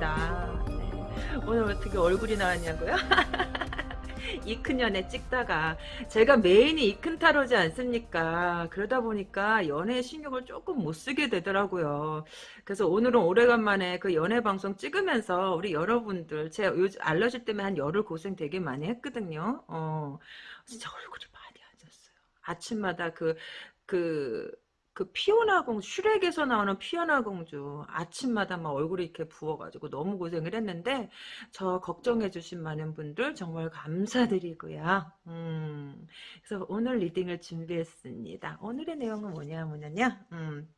반갑습니다. 네. 오늘 어떻게 얼굴이 나왔냐고요? 이큰 연애 찍다가 제가 메인이 이큰 타로지 않습니까? 그러다 보니까 연애 신경을 조금 못 쓰게 되더라고요. 그래서 오늘은 오래간만에 그 연애 방송 찍으면서 우리 여러분들 제 요즘 알러지 때문에 한 열흘 고생 되게 많이 했거든요. 어, 진짜 얼굴이 많이 안 졌어요. 아침마다 그, 그, 그 피오나 공주 슈렉에서 나오는 피오나 공주 아침마다 막 얼굴이 이렇게 부어가지고 너무 고생을 했는데 저 걱정해 주신 많은 분들 정말 감사드리고요. 음, 그래서 오늘 리딩을 준비했습니다. 오늘의 내용은 뭐냐 뭐냐냐 음,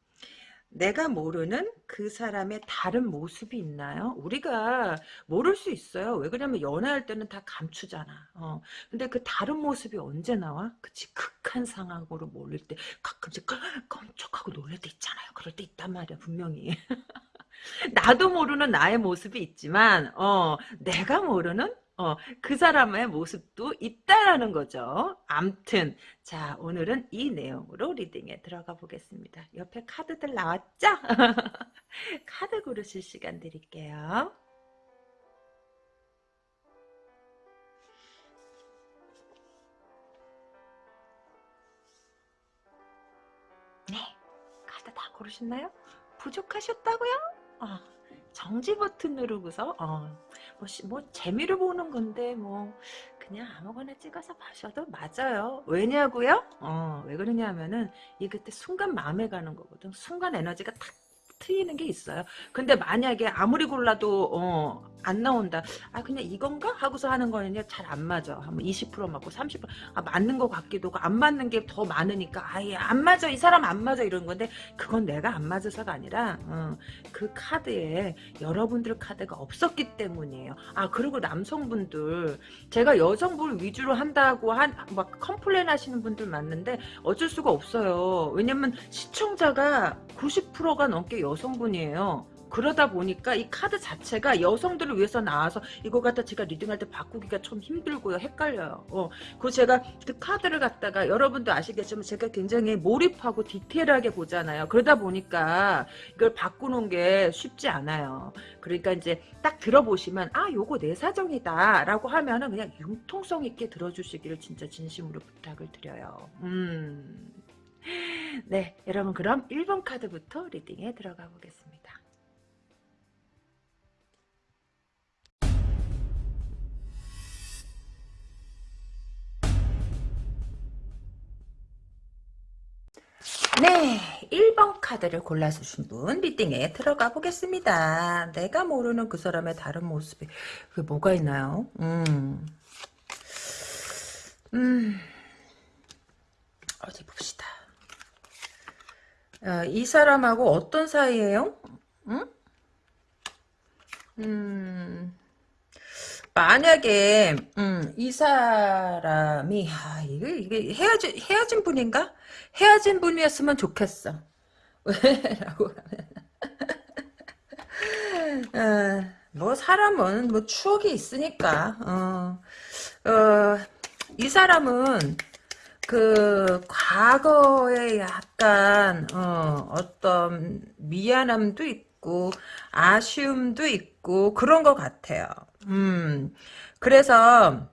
내가 모르는 그 사람의 다른 모습이 있나요? 우리가 모를 수 있어요. 왜 그러냐면 연애할 때는 다 감추잖아. 어. 근데 그 다른 모습이 언제 나와? 그치 극한 상황으로 몰릴 때 가끔씩 깜짝하고 놀랄 때 있잖아요. 그럴 때 있단 말이야 분명히. 나도 모르는 나의 모습이 있지만 어 내가 모르는 어, 그 사람의 모습도 있다라는 거죠. 암튼 자 오늘은 이 내용으로 리딩에 들어가 보겠습니다. 옆에 카드들 나왔죠? 카드 고르실 시간 드릴게요. 네, 카드 다 고르셨나요? 부족하셨다고요? 어, 정지 버튼 누르고서 어, 뭐, 뭐 재미를 보는 건데 뭐 그냥 아무거나 찍어서 마셔도 맞아요. 왜냐고요? 어, 왜 그러냐면은 이 그때 순간 마음에 가는 거거든. 순간 에너지가 탁 트이는 게 있어요. 근데 만약에 아무리 골라도 어, 안 나온다. 아 그냥 이건가 하고서 하는 거는요 잘 안 맞아. 한 20% 맞고 30% 아, 맞는 것 같기도 하고 안 맞는 게 더 많으니까 아예 안 맞아 이 사람 안 맞아 이런 건데 그건 내가 안 맞아서가 아니라 어, 그 카드에 여러분들 카드가 없었기 때문이에요. 아 그리고 남성분들 제가 여성분 위주로 한다고 한 막 complain 하시는 분들 많은데 어쩔 수가 없어요. 왜냐면 시청자가 90%가 넘게 여성분이에요. 그러다 보니까 이 카드 자체가 여성들을 위해서 나와서 이거 갖다 제가 reading할 때 바꾸기가 좀 힘들고요. 헷갈려요. 어. 그 제가 그 카드를 갖다가 여러분도 아시겠지만 제가 굉장히 몰입하고 디테일하게 보잖아요. 그러다 보니까 이걸 바꾸는 게 쉽지 않아요. 그러니까 이제 딱 들어보시면 아 요거 내 사정이다 라고 하면은 그냥 융통성 있게 들어주시기를 진짜 진심으로 부탁을 드려요. 음. 네, 여러분 그럼 1번 카드부터 리딩에 들어가 보겠습니다. 네, 1번 카드를 골라주신 분 리딩에 들어가 보겠습니다. 내가 모르는 그 사람의 다른 모습이 그 뭐가 있나요? 음, 음, 어디 봅시다. 어, 이 사람하고 어떤 사이예요? 응? 음, 만약에 음, 이 사람이 아, 이게 이게 헤어진 헤어진 분인가? 헤어진 분이었으면 좋겠어. 왜라고 하면 어, 뭐 사람은 뭐 추억이 있으니까 어, 어, 이 사람은 그 과거에 약간 어, 어떤 미안함도 있고 아쉬움도 있고 그런 것 같아요. 음, 그래서,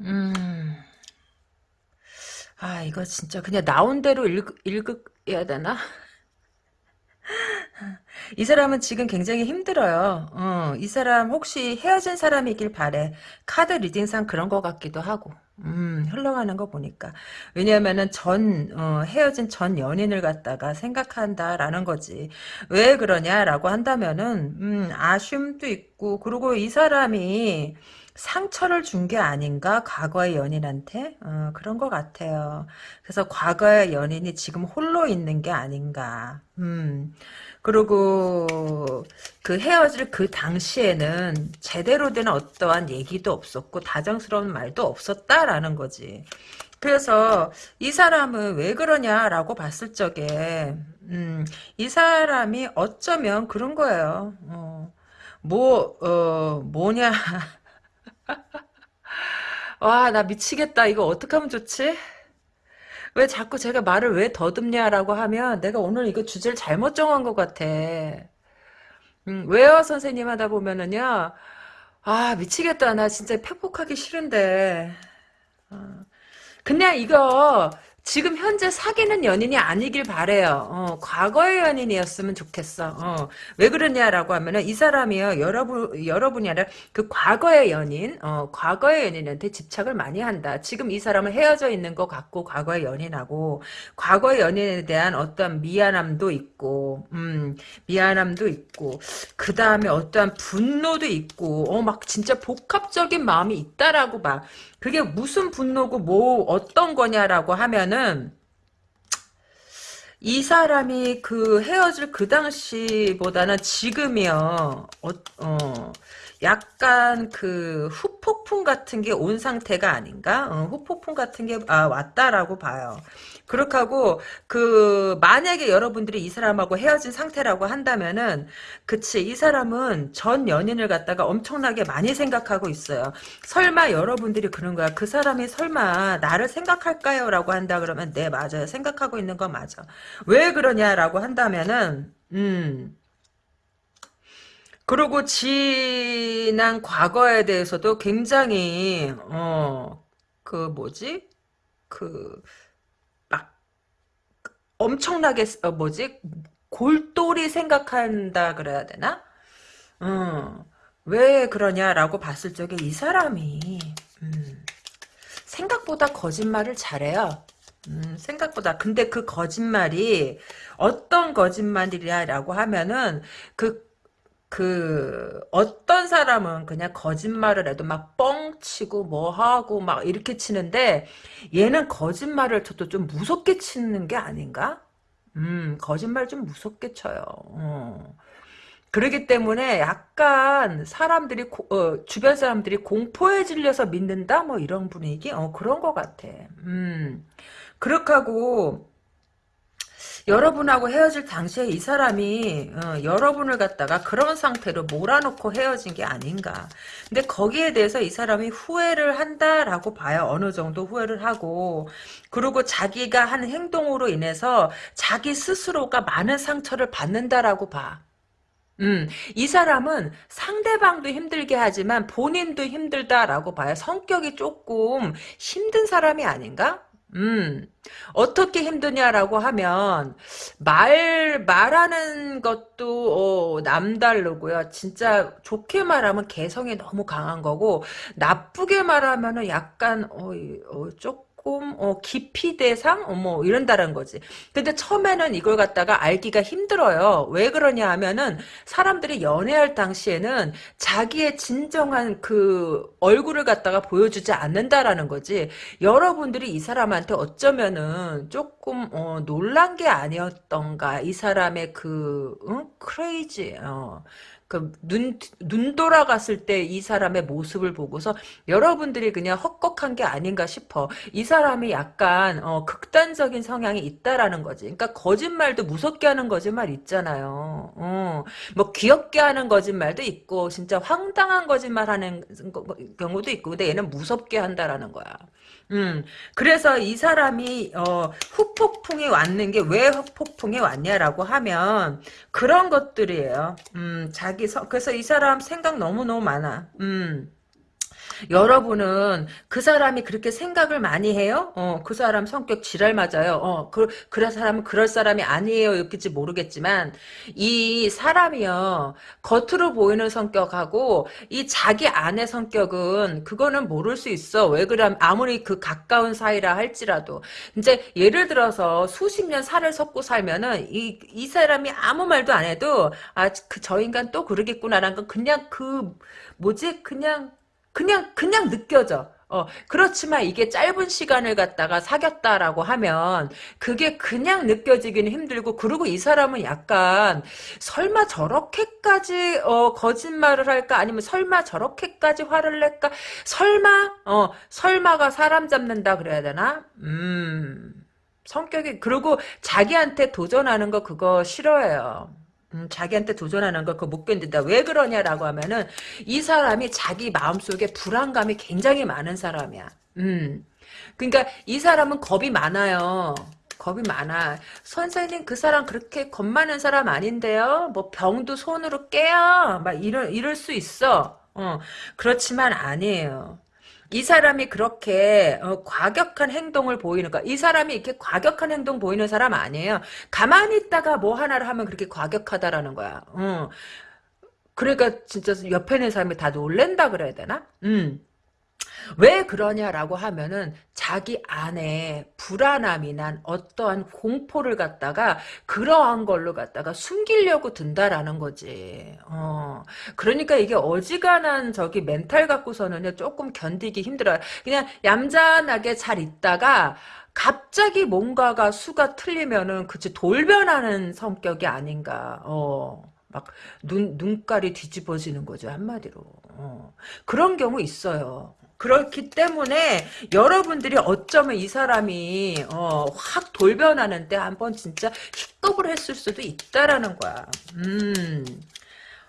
음, 아, 이거 진짜 그냥 나온 대로 읽, 읽어야 되나? 이 사람은 지금 굉장히 힘들어요. 어, 이 사람 혹시 헤어진 사람이길 바래. 카드 리딩상 그런 것 같기도 하고. 음, 흘러가는 거 보니까. 왜냐면은 전, 어, 헤어진 전 연인을 갖다가 생각한다라는 거지. 왜 그러냐라고 한다면은, 음, 아쉬움도 있고, 그리고 이 사람이 상처를 준 게 아닌가? 과거의 연인한테? 어, 그런 것 같아요. 그래서 과거의 연인이 지금 홀로 있는 게 아닌가. 음, 그리고 그 헤어질 그 당시에는 제대로 된 어떠한 얘기도 없었고 다정스러운 말도 없었다라는 거지. 그래서 이 사람은 왜 그러냐라고 봤을 적에 음, 이 사람이 어쩌면 그런 거예요. 어, 뭐, 어, 뭐냐. 와, 나 미치겠다. 이거 어떻게 하면 좋지? 왜 자꾸 제가 말을 왜 더듬냐라고 하면 내가 오늘 이거 주제를 잘못 정한 것 같아. 음, 왜요? 선생님 하다 보면은요. 아 미치겠다. 나 진짜 팩폭하기 싫은데. 어, 그냥 이거 지금 현재 사귀는 연인이 아니길 바래요. 어, 과거의 연인이었으면 좋겠어. 어, 왜 그러냐라고 하면은 이 사람이요 여러분 여러분이 아니라 그 과거의 연인, 어, 과거의 연인한테 집착을 많이 한다. 지금 이 사람은 헤어져 있는 것 같고 과거의 연인하고 과거의 연인에 대한 어떤 미안함도 있고, 음, 미안함도 있고 그 다음에 어떠한 분노도 있고, 어, 막 진짜 복합적인 마음이 있다라고 봐. 그게 무슨 분노고 뭐 어떤 거냐라고 하면은 이 사람이 그 헤어질 그 당시보다는 지금이요. 어, 어, 약간 그 후폭풍 같은 게 온 상태가 아닌가? 어, 후폭풍 같은 게 아, 왔다라고 봐요. 그렇게 하고 그 만약에 여러분들이 이 사람하고 헤어진 상태라고 한다면은 그치 이 사람은 전 연인을 갖다가 엄청나게 많이 생각하고 있어요. 설마 여러분들이 그런 거야. 그 사람이 설마 나를 생각할까요? 라고 한다 그러면 네 맞아요. 생각하고 있는 거 맞아. 왜 그러냐라고 한다면은 음 그리고 지난 과거에 대해서도 굉장히 어 그 뭐지 그 막 엄청나게 어 뭐지 골똘히 생각한다 그래야 되나? 어, 왜 그러냐라고 봤을 적에 이 사람이 음, 생각보다 거짓말을 잘해요. 음, 생각보다. 근데 그 거짓말이 어떤 거짓말이냐라고 하면은 그, 그, 어떤 사람은 그냥 거짓말을 해도 막 뻥치고 뭐 하고 막 이렇게 치는데 얘는 거짓말을 쳐도 좀 무섭게 치는 게 아닌가? 음, 거짓말 좀 무섭게 쳐요. 어. 그러기 때문에 약간 사람들이 고- 어, 주변 사람들이 공포에 질려서 믿는다 뭐 이런 분위기 어 그런 것 같아. 음 그렇게 하고 여러분하고 헤어질 당시에 이 사람이 어, 여러분을 갖다가 그런 상태로 몰아놓고 헤어진 게 아닌가. 근데 거기에 대해서 이 사람이 후회를 한다라고 봐요. 어느 정도 후회를 하고 그리고 자기가 한 행동으로 인해서 자기 스스로가 많은 상처를 받는다라고 봐. 음, 이 사람은 상대방도 힘들게 하지만 본인도 힘들다라고 봐요. 성격이 조금 힘든 사람이 아닌가? 음, 어떻게 힘드냐라고 하면, 말, 말하는 것도, 어, 남다르고요. 진짜 좋게 말하면 개성이 너무 강한 거고, 나쁘게 말하면은 약간, 어, 이- 어, 조금, 어, 기피 대상? 어, 뭐, 이런다는 거지. 근데 처음에는 이걸 갖다가 알기가 힘들어요. 왜 그러냐 하면은, 사람들이 연애할 당시에는 자기의 진정한 그 얼굴을 갖다가 보여주지 않는다라는 거지. 여러분들이 이 사람한테 어쩌면은 조금 어, 놀란 게 아니었던가. 이 사람의 그 응? 크레이지. 어. 그 눈, 눈 돌아갔을 때 이 사람의 모습을 보고서 여러분들이 그냥 헛걱한 게 아닌가 싶어. 이 사람이 약간 어, 극단적인 성향이 있다라는 거지. 그러니까 거짓말도 무섭게 하는 거짓말 있잖아요. 어. 뭐 귀엽게 하는 거짓말도 있고 진짜 황당한 거짓말 하는 거- 경우도 있고 근데 얘는 무섭게 한다라는 거야. 음, 그래서 이 사람이 어, 후폭풍이 왔는 게 왜 후폭풍이 왔냐라고 하면 그런 것들이에요. 음, 자기 성 그래서 이 사람 생각 너무 너무 많아. 음. 여러분은 그 사람이 그렇게 생각을 많이 해요? 어, 그 사람 성격 지랄 맞아요. 어, 그, 그런 사람은 그럴 사람이 아니에요. 였겠지 모르겠지만, 이 사람이요, 겉으로 보이는 성격하고, 이 자기 안의 성격은, 그거는 모를 수 있어. 왜 그럼, 아무리 그 가까운 사이라 할지라도. 이제, 예를 들어서, 수십 년 살을 섞고 살면은, 이, 이 사람이 아무 말도 안 해도, 아, 그, 저 인간 또 그러겠구나라는 건 그냥 그, 뭐지? 그냥, 그냥 그냥 느껴져. 어, 그렇지만 이게 짧은 시간을 갖다가 사귀었다라고 하면 그게 그냥 느껴지기는 힘들고 그리고 이 사람은 약간 설마 저렇게까지 어, 거짓말을 할까 아니면 설마 저렇게까지 화를 낼까 설마 어 설마가 사람 잡는다 그래야 되나 음 성격이 그리고 자기한테 도전하는 거 그거 싫어해요. 음, 자기한테 도전하는 거 그거 못 견딘다. 왜 그러냐라고 하면은 이 사람이 자기 마음속에 불안감이 굉장히 많은 사람이야. 음. 그러니까 이 사람은 겁이 많아요. 겁이 많아. 선생님 그 사람 그렇게 겁 많은 사람 아닌데요. 뭐 병도 손으로 깨요. 막 이럴 이럴 수 있어. 어 그렇지만 아니에요. 이 사람이 그렇게 어, 과격한 행동을 보이는 거. 이 사람이 이렇게 과격한 행동 보이는 사람 아니에요. 가만히 있다가 뭐 하나를 하면 그렇게 과격하다라는 거야. 어. 그러니까 진짜 옆에 있는 사람이 다 놀랜다 그래야 되나? 음. 왜 그러냐라고 하면은 자기 안에 불안함이 난 어떠한 공포를 갖다가 그러한 걸로 갖다가 숨기려고 든다라는 거지. 어. 그러니까 이게 어지간한 저기 멘탈 갖고서는 조금 견디기 힘들어요. 그냥 얌전하게 잘 있다가 갑자기 뭔가가 수가 틀리면은 그치 돌변하는 성격이 아닌가. 어. 막 눈, 눈깔이 뒤집어지는 거죠 한마디로 어. 그런 경우 있어요 그렇기 때문에 여러분들이 어쩌면 이 사람이 어, 확 돌변하는데 한번 진짜 힙겁을 했을 수도 있다라는 거야. 음.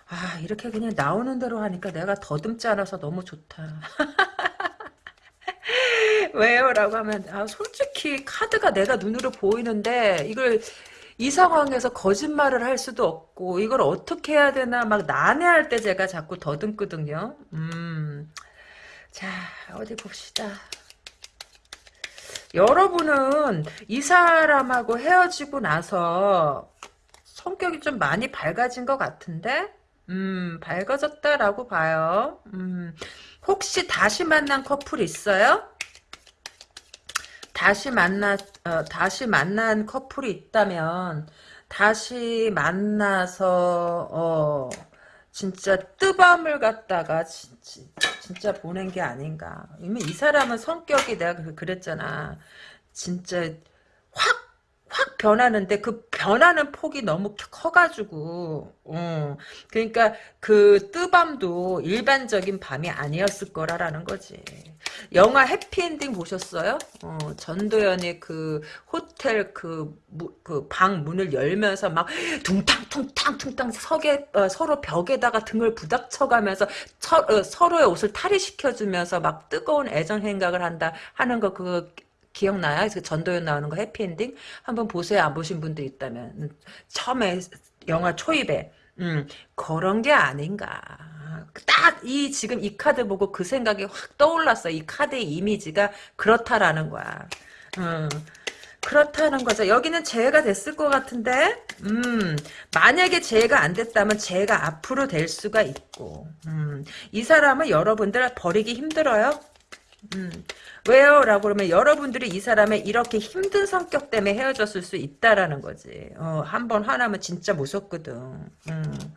아 이렇게 그냥 나오는 대로 하니까 내가 더듬지 않아서 너무 좋다. 왜요? 라고 하면 아, 솔직히 카드가 내가 눈으로 보이는데 이걸 이 상황에서 거짓말을 할 수도 없고 이걸 어떻게 해야 되나 막 난해할 때 제가 자꾸 더듬거든요. 음. 자, 어디 봅시다. 여러분은 이 사람하고 헤어지고 나서 성격이 좀 많이 밝아진 것 같은데? 음, 밝아졌다라고 봐요. 음, 혹시 다시 만난 커플 있어요? 다시 만나, 어, 다시 만난 커플이 있다면, 다시 만나서, 어, 진짜 뜨밤을 갖다가 진짜, 진짜 보낸 게 아닌가. 이미 이 사람은 성격이 내가 그랬잖아. 진짜 확 확 변하는데 그 변하는 폭이 너무 커가지고 어. 그러니까 그 뜨밤도 일반적인 밤이 아니었을 거라라는 거지 영화 해피엔딩 보셨어요? 어, 전도연이 그 호텔 그그방 문을 열면서 막 둥탕 퉁탕 석에 어, 서로 벽에다가 등을 부닥쳐가면서 서, 어, 서로의 옷을 탈의시켜주면서 막 뜨거운 애정 행각을 한다 하는 거 그 기억나요? 그 전도연 나오는 거 해피엔딩? 한번 보세요. 안 보신 분들 있다면. 음, 처음에 영화 초입에. 음, 그런 게 아닌가. 딱 이 지금 이 카드 보고 그 생각이 확 떠올랐어. 이 카드의 이미지가 그렇다라는 거야. 음, 그렇다는 거죠. 여기는 재해가 됐을 것 같은데, 음, 만약에 재해가 안 됐다면 재해가 앞으로 될 수가 있고, 음, 이 사람은 여러분들 버리기 힘들어요. 음, 왜요? 라고 그러면 여러분들이 이 사람의 이렇게 힘든 성격 때문에 헤어졌을 수 있다라는 거지. 어, 한 번 화나면 진짜 무섭거든. 음.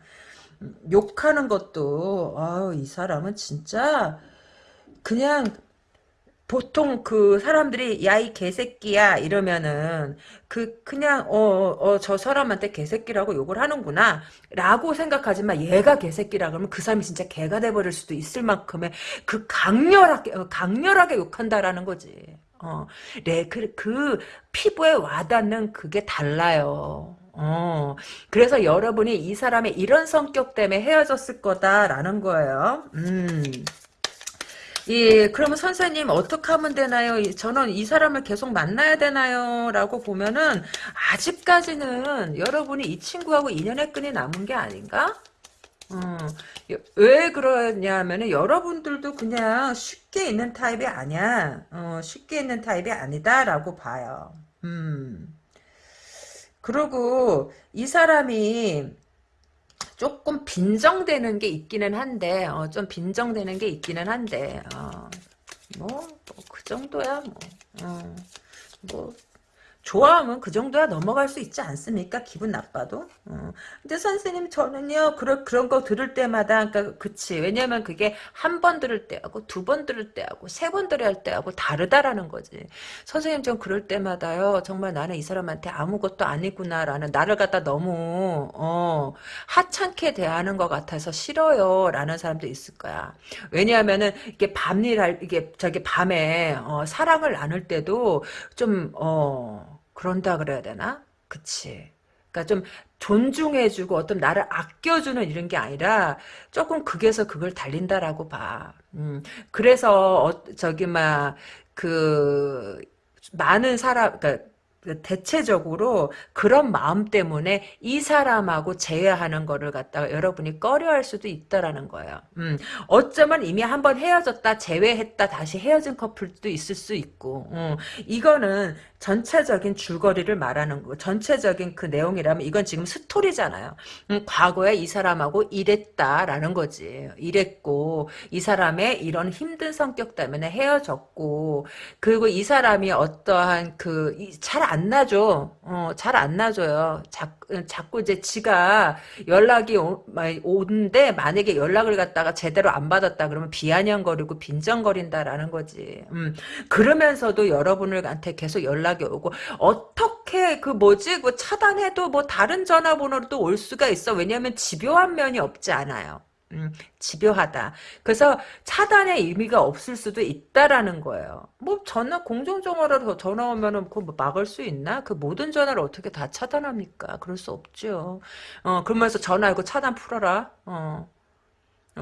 욕하는 것도, 아, 이 사람은 진짜 그냥 보통 그 사람들이 야 이 개새끼야 이러면은 그 그냥 어어저 사람한테 개새끼라고 욕을 하는구나 라고 생각하지만 얘가 개새끼라 그러면 그 사람이 진짜 개가 돼버릴 수도 있을 만큼의 그 강렬하게 어, 강렬하게 욕한다라는 거지 어, 네, 그, 그, 피부에 와닿는 그게 달라요. 어, 그래서 여러분이 이 사람의 이런 성격 때문에 헤어졌을 거다라는 거예요. 음. 예, 그러면 선생님 어떻게 하면 되나요? 저는 이 사람을 계속 만나야 되나요? 라고 보면은 아직까지는 여러분이 이 친구하고 인연의 끈이 남은 게 아닌가? 어, 왜 그러냐면은 여러분들도 그냥 쉽게 있는 타입이 아니야. 어, 쉽게 있는 타입이 아니다라고 봐요. 음. 그리고 이 사람이 조금 빈정되는 게 있기는 한데 어, 좀 빈정되는 게 있기는 한데 어, 뭐그 뭐, 정도야 뭐, 어, 뭐 좋아하면 그 정도야 넘어갈 수 있지 않습니까? 기분 나빠도. 어. 근데 선생님 저는요 그런 그런 거 들을 때마다 그러니까 그치 왜냐면 그게 한 번 들을 때하고 두 번 들을 때하고 세 번 들을 때하고 다르다라는 거지. 선생님 전 그럴 때마다요 정말 나는 이 사람한테 아무것도 아니구나라는 나를 갖다 너무 어, 하찮게 대하는 것 같아서 싫어요라는 사람도 있을 거야. 왜냐하면은 이게 밤일 이게 저기 밤에 어, 사랑을 나눌 때도 좀 어. 그런다 그래야 되나? 그치. 그러니까 좀 존중해주고 어떤 나를 아껴주는 이런 게 아니라 조금 극에서 극을 달린다라고 봐. 음, 그래서 어, 저기 막 그 많은 사람 그러니까 대체적으로 그런 마음 때문에 이 사람하고 재회하는 거를 갖다가 여러분이 꺼려할 수도 있다라는 거예요. 음, 어쩌면 이미 한번 헤어졌다 재회했다 다시 헤어진 커플도 있을 수 있고 음, 이거는 전체적인 줄거리를 말하는 거 전체적인 그 내용이라면 이건 지금 스토리잖아요. 음, 과거에 이 사람하고 이랬다라는 거지. 이랬고 이 사람의 이런 힘든 성격 때문에 헤어졌고 그리고 이 사람이 어떠한 그잘 안 나죠. 어, 잘 안 나줘요. 자, 자꾸 이제 지가 연락이 오, 오는데 만약에 연락을 갖다가 제대로 안 받았다 그러면 비아냥거리고 빈정거린다라는 거지. 음, 그러면서도 여러분들한테 계속 연락이 오고 어떻게 그 뭐지 그 차단해도 뭐 다른 전화번호로도 올 수가 있어. 왜냐하면 집요한 면이 없지 않아요. 음, 집요하다. 그래서 차단의 의미가 없을 수도 있다라는 거예요. 뭐 전화 공중전화로 전화 오면은 그 뭐 막을 수 있나? 그 모든 전화를 어떻게 다 차단합니까? 그럴 수 없죠. 어 그러면서 전화 이거 차단 풀어라. 어.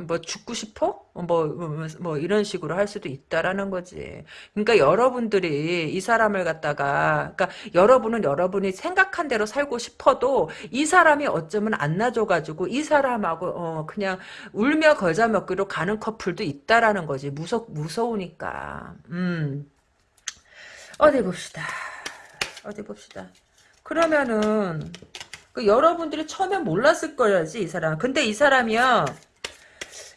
뭐 죽고 싶어? 뭐, 뭐, 뭐 이런 식으로 할 수도 있다라는 거지. 그러니까 여러분들이 이 사람을 갖다가 그러니까 여러분은 여러분이 생각한 대로 살고 싶어도 이 사람이 어쩌면 안 놔줘가지고 이 사람하고 어 그냥 울며 걸자 먹기로 가는 커플도 있다라는 거지. 무서 무서우니까. 음. 어디 봅시다. 어디 봅시다. 그러면은 그 여러분들이 처음엔 몰랐을 거야지 이 사람. 근데 이 사람이요.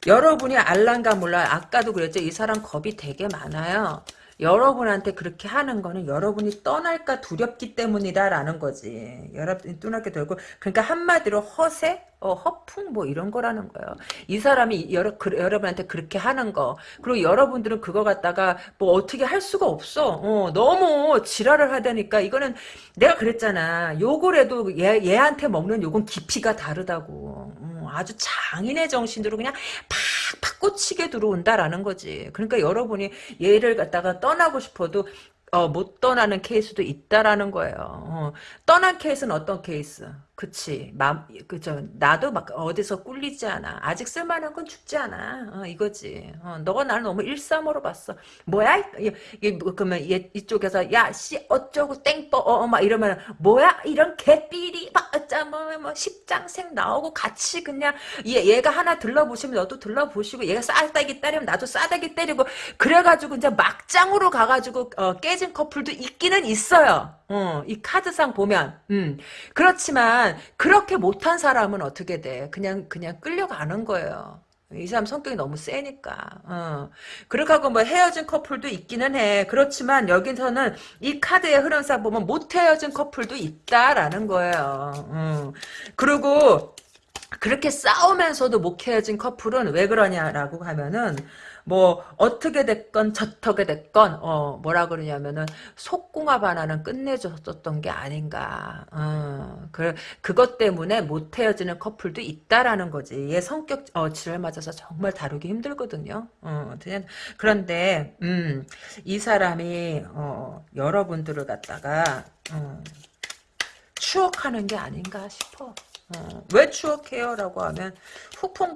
여러분이 알란가 몰라 아까도 그랬죠. 이 사람 겁이 되게 많아요. 여러분한테 그렇게 하는 거는 여러분이 떠날까 두렵기 때문이다라는 거지. 여러분이 떠날게 되고 그러니까 한마디로 허세, 어, 허풍 뭐 이런 거라는 거예요. 이 사람이 여러, 그, 여러분한테 그렇게 하는 거 그리고 여러분들은 그거 갖다가 뭐 어떻게 할 수가 없어. 어, 너무 지랄을 하다니까 이거는 내가 그랬잖아. 욕을 해도 얘, 얘한테 먹는 욕은 깊이가 다르다고. 어, 아주 장인의 정신으로 그냥 팍 팍 꽂히게 들어온다라는 거지. 그러니까 여러분이 얘를 갖다가 떠나고 싶어도 어, 못 떠나는 케이스도 있다라는 거예요. 어, 떠난 케이스는 어떤 케이스? 그치. 맘, 그죠. 나도 막 어디서 꿀리지 않아. 아직 쓸만한 건 죽지 않아. 어, 이거지. 어, 너가 나를 너무 일삼으로 봤어. 뭐야? 이, 이, 뭐, 그러면 얘, 이쪽에서, 야, 씨, 어쩌고, 땡뻐, 어, 어, 막 이러면, 뭐야? 이런 개삐리, 막, 어짜, 뭐, 뭐, 십장생 나오고 같이 그냥, 얘, 얘가 하나 들러보시면 너도 들러보시고, 얘가 싸다기 때리면 나도 싸다기 때리고, 그래가지고 이제 막장으로 가가지고, 어, 깨진 커플도 있기는 있어요. 어, 이 카드상 보면, 음. 그렇지만, 그렇게 못한 사람은 어떻게 돼? 그냥, 그냥 끌려가는 거예요. 이 사람 성격이 너무 세니까. 어. 그렇게 하고 뭐 헤어진 커플도 있기는 해. 그렇지만 여기서는 이 카드의 흐름상 보면 못 헤어진 커플도 있다라는 거예요. 어. 그리고 그렇게 싸우면서도 못 헤어진 커플은 왜 그러냐라고 하면은 뭐 어떻게 됐건 저떻게 됐건 어 뭐라 그러냐면은 속궁합 하나는 끝내줬었던 게 아닌가. 어, 그 그것 때문에 못 헤어지는 커플도 있다라는 거지. 얘 성격 어 지랄 맞아서 정말 다루기 힘들거든요. 어 그런데 음 이 사람이 어 여러분들을 갖다가 어, 추억하는 게 아닌가 싶어 어, 왜 추억해요? 라고 하면 후풍,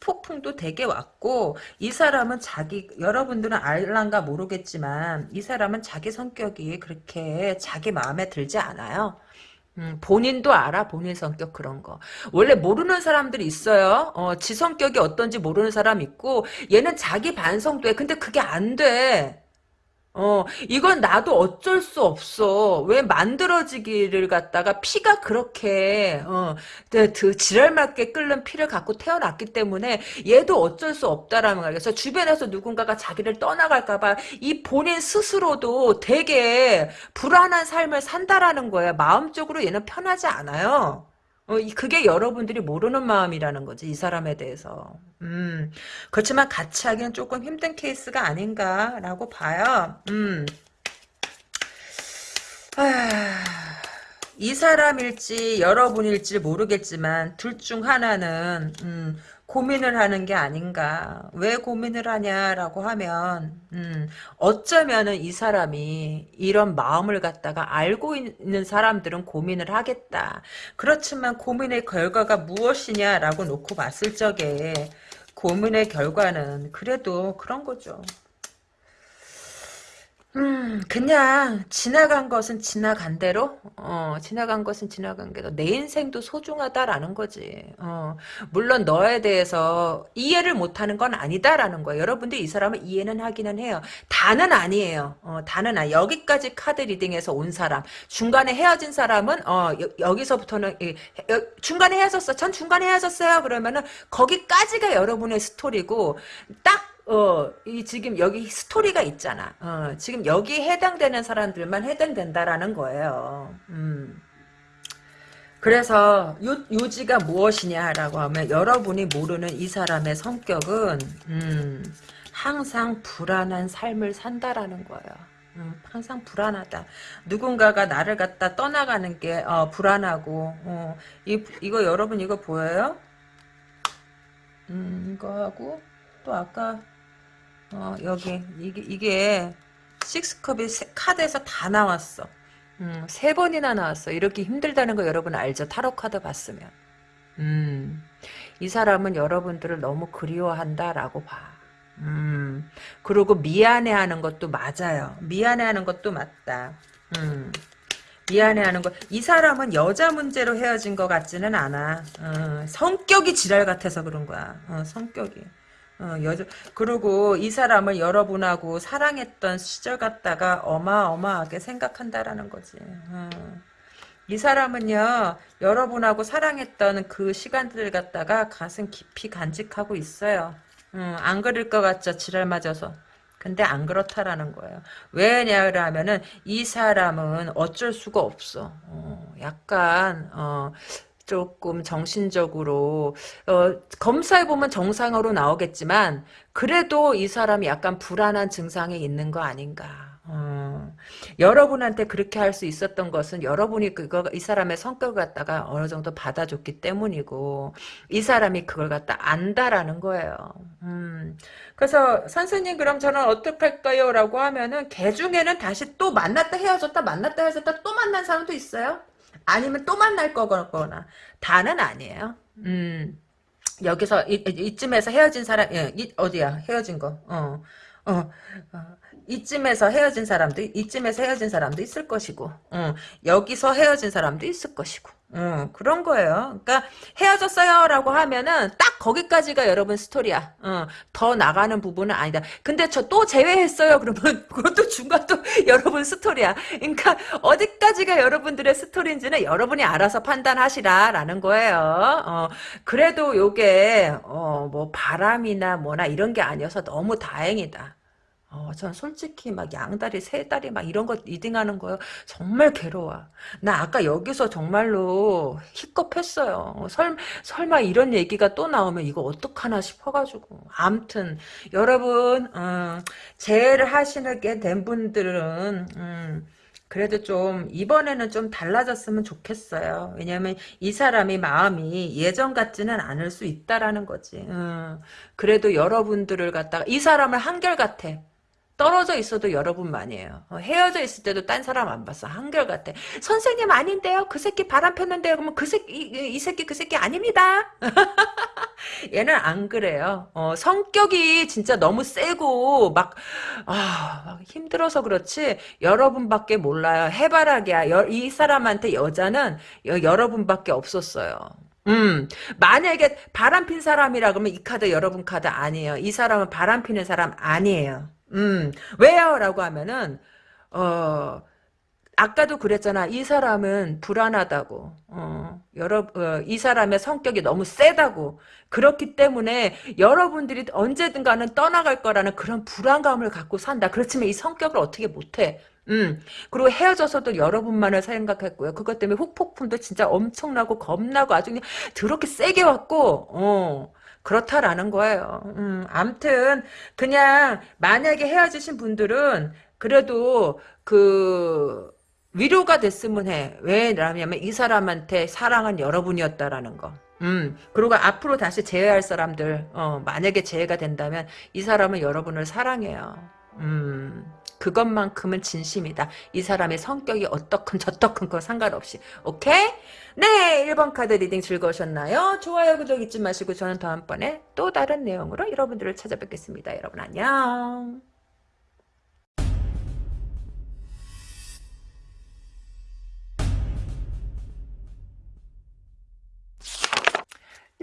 폭풍도 되게 왔고 이 사람은 자기 여러분들은 알란가 모르겠지만 이 사람은 자기 성격이 그렇게 자기 마음에 들지 않아요. 음, 본인도 알아 본인 성격 그런 거 원래 모르는 사람들이 있어요 어, 지 성격이 어떤지 모르는 사람 있고 얘는 자기 반성도 해 근데 그게 안돼 어, 이건 나도 어쩔 수 없어. 왜 만들어지기를 갖다가 피가 그렇게, 어, 그, 그 지랄맞게 끓는 피를 갖고 태어났기 때문에 얘도 어쩔 수 없다라는 거야. 그래서 주변에서 누군가가 자기를 떠나갈까봐 이 본인 스스로도 되게 불안한 삶을 산다라는 거야. 마음적으로 얘는 편하지 않아요. 어, 그게 여러분들이 모르는 마음이라는 거지, 이 사람에 대해서. 음, 그렇지만 같이 하기는 조금 힘든 케이스가 아닌가라고 봐요. 음. 아, 이 사람일지 여러분일지 모르겠지만 둘 중 하나는 음, 고민을 하는 게 아닌가. 왜 고민을 하냐라고 하면 음, 어쩌면은 이 사람이 이런 마음을 갖다가 알고 있는 사람들은 고민을 하겠다. 그렇지만 고민의 결과가 무엇이냐라고 놓고 봤을 적에 고민의 결과는 그래도 그런 거죠. 음, 그냥 지나간 것은 지나간 대로, 어, 지나간 것은 지나간 대로 내 인생도 소중하다라는 거지. 어, 물론 너에 대해서 이해를 못하는 건 아니다라는 거예요. 여러분들 이 사람을 이해는 하기는 해요. 다는 아니에요. 어, 다는 아 여기까지 카드 리딩에서 온 사람, 중간에 헤어진 사람은 어, 여, 기서부터는 중간에 헤어졌어. 전 중간에 헤어졌어요. 그러면은 거기까지가 여러분의 스토리고 딱 어, 이 지금 여기 스토리가 있잖아. 어, 지금 여기 해당되는 사람들만 해당된다라는 거예요. 음. 그래서 요, 요지가 무엇이냐라고 하면 여러분이 모르는 이 사람의 성격은 음, 항상 불안한 삶을 산다라는 거예요. 음, 항상 불안하다. 누군가가 나를 갖다 떠나가는 게 어, 불안하고 어, 이, 이거 여러분 이거 보여요? 음, 이거 하고 또 아까 어, 여기 이게 이게 식스컵이 카드에서 다 나왔어. 음, 세 번이나 나왔어. 이렇게 힘들다는 거 여러분 알죠? 타로 카드 봤으면. 음, 이 사람은 여러분들을 너무 그리워한다라고 봐. 음, 그리고 미안해하는 것도 맞아요. 미안해하는 것도 맞다. 음, 미안해하는 거. 이 사람은 여자 문제로 헤어진 것 같지는 않아. 어, 성격이 지랄 같아서 그런 거야. 어, 성격이. 어, 여자, 그리고 이 사람을 여러분하고 사랑했던 시절 같다가 어마어마하게 생각한다라는 거지. 어. 이 사람은요, 여러분하고 사랑했던 그 시간들 갖다가 가슴 깊이 간직하고 있어요. 어, 안 그럴 것 같죠, 지랄 맞아서. 근데 안 그렇다라는 거예요. 왜냐하면은 이 사람은 어쩔 수가 없어. 어, 약간 어, 조금 정신적으로 어, 검사해 보면 정상으로 나오겠지만 그래도 이 사람이 약간 불안한 증상이 있는 거 아닌가. 어, 여러분한테 그렇게 할 수 있었던 것은 여러분이 그거 이 사람의 성격을 갖다가 어느 정도 받아줬기 때문이고 이 사람이 그걸 갖다 안다라는 거예요. 음, 그래서 선생님 그럼 저는 어떡할까요? 라고 하면은 개 중에는 다시 또 만났다 헤어졌다 만났다 헤어졌다 또 만난 사람도 있어요. 아니면 또 만날 거거나. 다는 아니에요. 음. 여기서 이, 쯤에서 헤어진 사람 예, 이, 어디야? 헤어진 거. 어, 어, 어, 이쯤에서 헤어진 사람도 이쯤에서 헤어진 사람도 있을 것이고. 어, 여기서 헤어진 사람도 있을 것이고 어, 그런 거예요. 그러니까 헤어졌어요라고 하면은 딱 거기까지가 여러분 스토리야. 어, 더 나가는 부분은 아니다. 근데 저 또 제외했어요. 그러면 그것도 중간도 여러분 스토리야. 그러니까 어디까지가 여러분들의 스토리인지는 여러분이 알아서 판단하시라라는 거예요. 어, 그래도 요게 어, 뭐 바람이나 뭐나 이런 게 아니어서 너무 다행이다. 어, 전 솔직히 막 양다리, 세다리 막 이런 거 reading하는 거요. 정말 괴로워. 나 아까 여기서 정말로 식겁했어요. 설, 설마 이런 얘기가 또 나오면 이거 어떡하나 싶어가지고. 암튼, 여러분, 음, 재회를 하시게 된 분들은, 음, 그래도 좀 이번에는 좀 달라졌으면 좋겠어요. 왜냐하면 이 사람이 마음이 예전 같지는 않을 수 있다라는 거지. 음, 그래도 여러분들을 갖다가 이 사람을 한결같아. 떨어져 있어도 여러분만이에요. 어, 헤어져 있을 때도 딴 사람 안 봤어. 한결같아. 선생님 아닌데요? 그 새끼 바람 폈는데요? 그러면 그 새끼, 이, 이 새끼 그 새끼 아닙니다. 얘는 안 그래요. 어, 성격이 진짜 너무 세고 막, 아, 막 힘들어서 그렇지 여러분밖에 몰라요. 해바라기야. 여, 이 사람한테 여자는 여, 여러분밖에 없었어요. 음, 만약에 바람 핀 사람이라 그러면 이 카드 여러분 카드 아니에요. 이 사람은 바람 피는 사람 아니에요. 음, 왜요? 라고 하면은, 어, 아까도 그랬잖아. 이 사람은 불안하다고. 어, 여러, 어, 이 사람의 성격이 너무 세다고. 그렇기 때문에 여러분들이 언제든 가는 떠나갈 거라는 그런 불안감을 갖고 산다. 그렇지만 이 성격을 어떻게 못해. 음, 그리고 헤어져서도 여러분만을 생각했고요. 그것 때문에 후폭풍도 진짜 엄청나고 겁나고 아주 그냥 더럽게 세게 왔고, 어. 그렇다라는 거예요. 음, 암튼 그냥 만약에 헤어지신 분들은 그래도 그 위로가 됐으면 해. 왜냐면 이 사람한테 사랑은 여러분이었다라는 거. 음, 그리고 앞으로 다시 재회할 사람들, 어, 만약에 재회가 된다면 이 사람은 여러분을 사랑해요. 음, 그것만큼은 진심이다. 이 사람의 성격이 어떻건 저떻건 거 상관없이. 오케이? 네, 1번 카드 reading 즐거우셨나요? 좋아요, 구독 잊지 마시고 저는 다음번에 또 다른 내용으로 여러분들을 찾아뵙겠습니다. 여러분 안녕.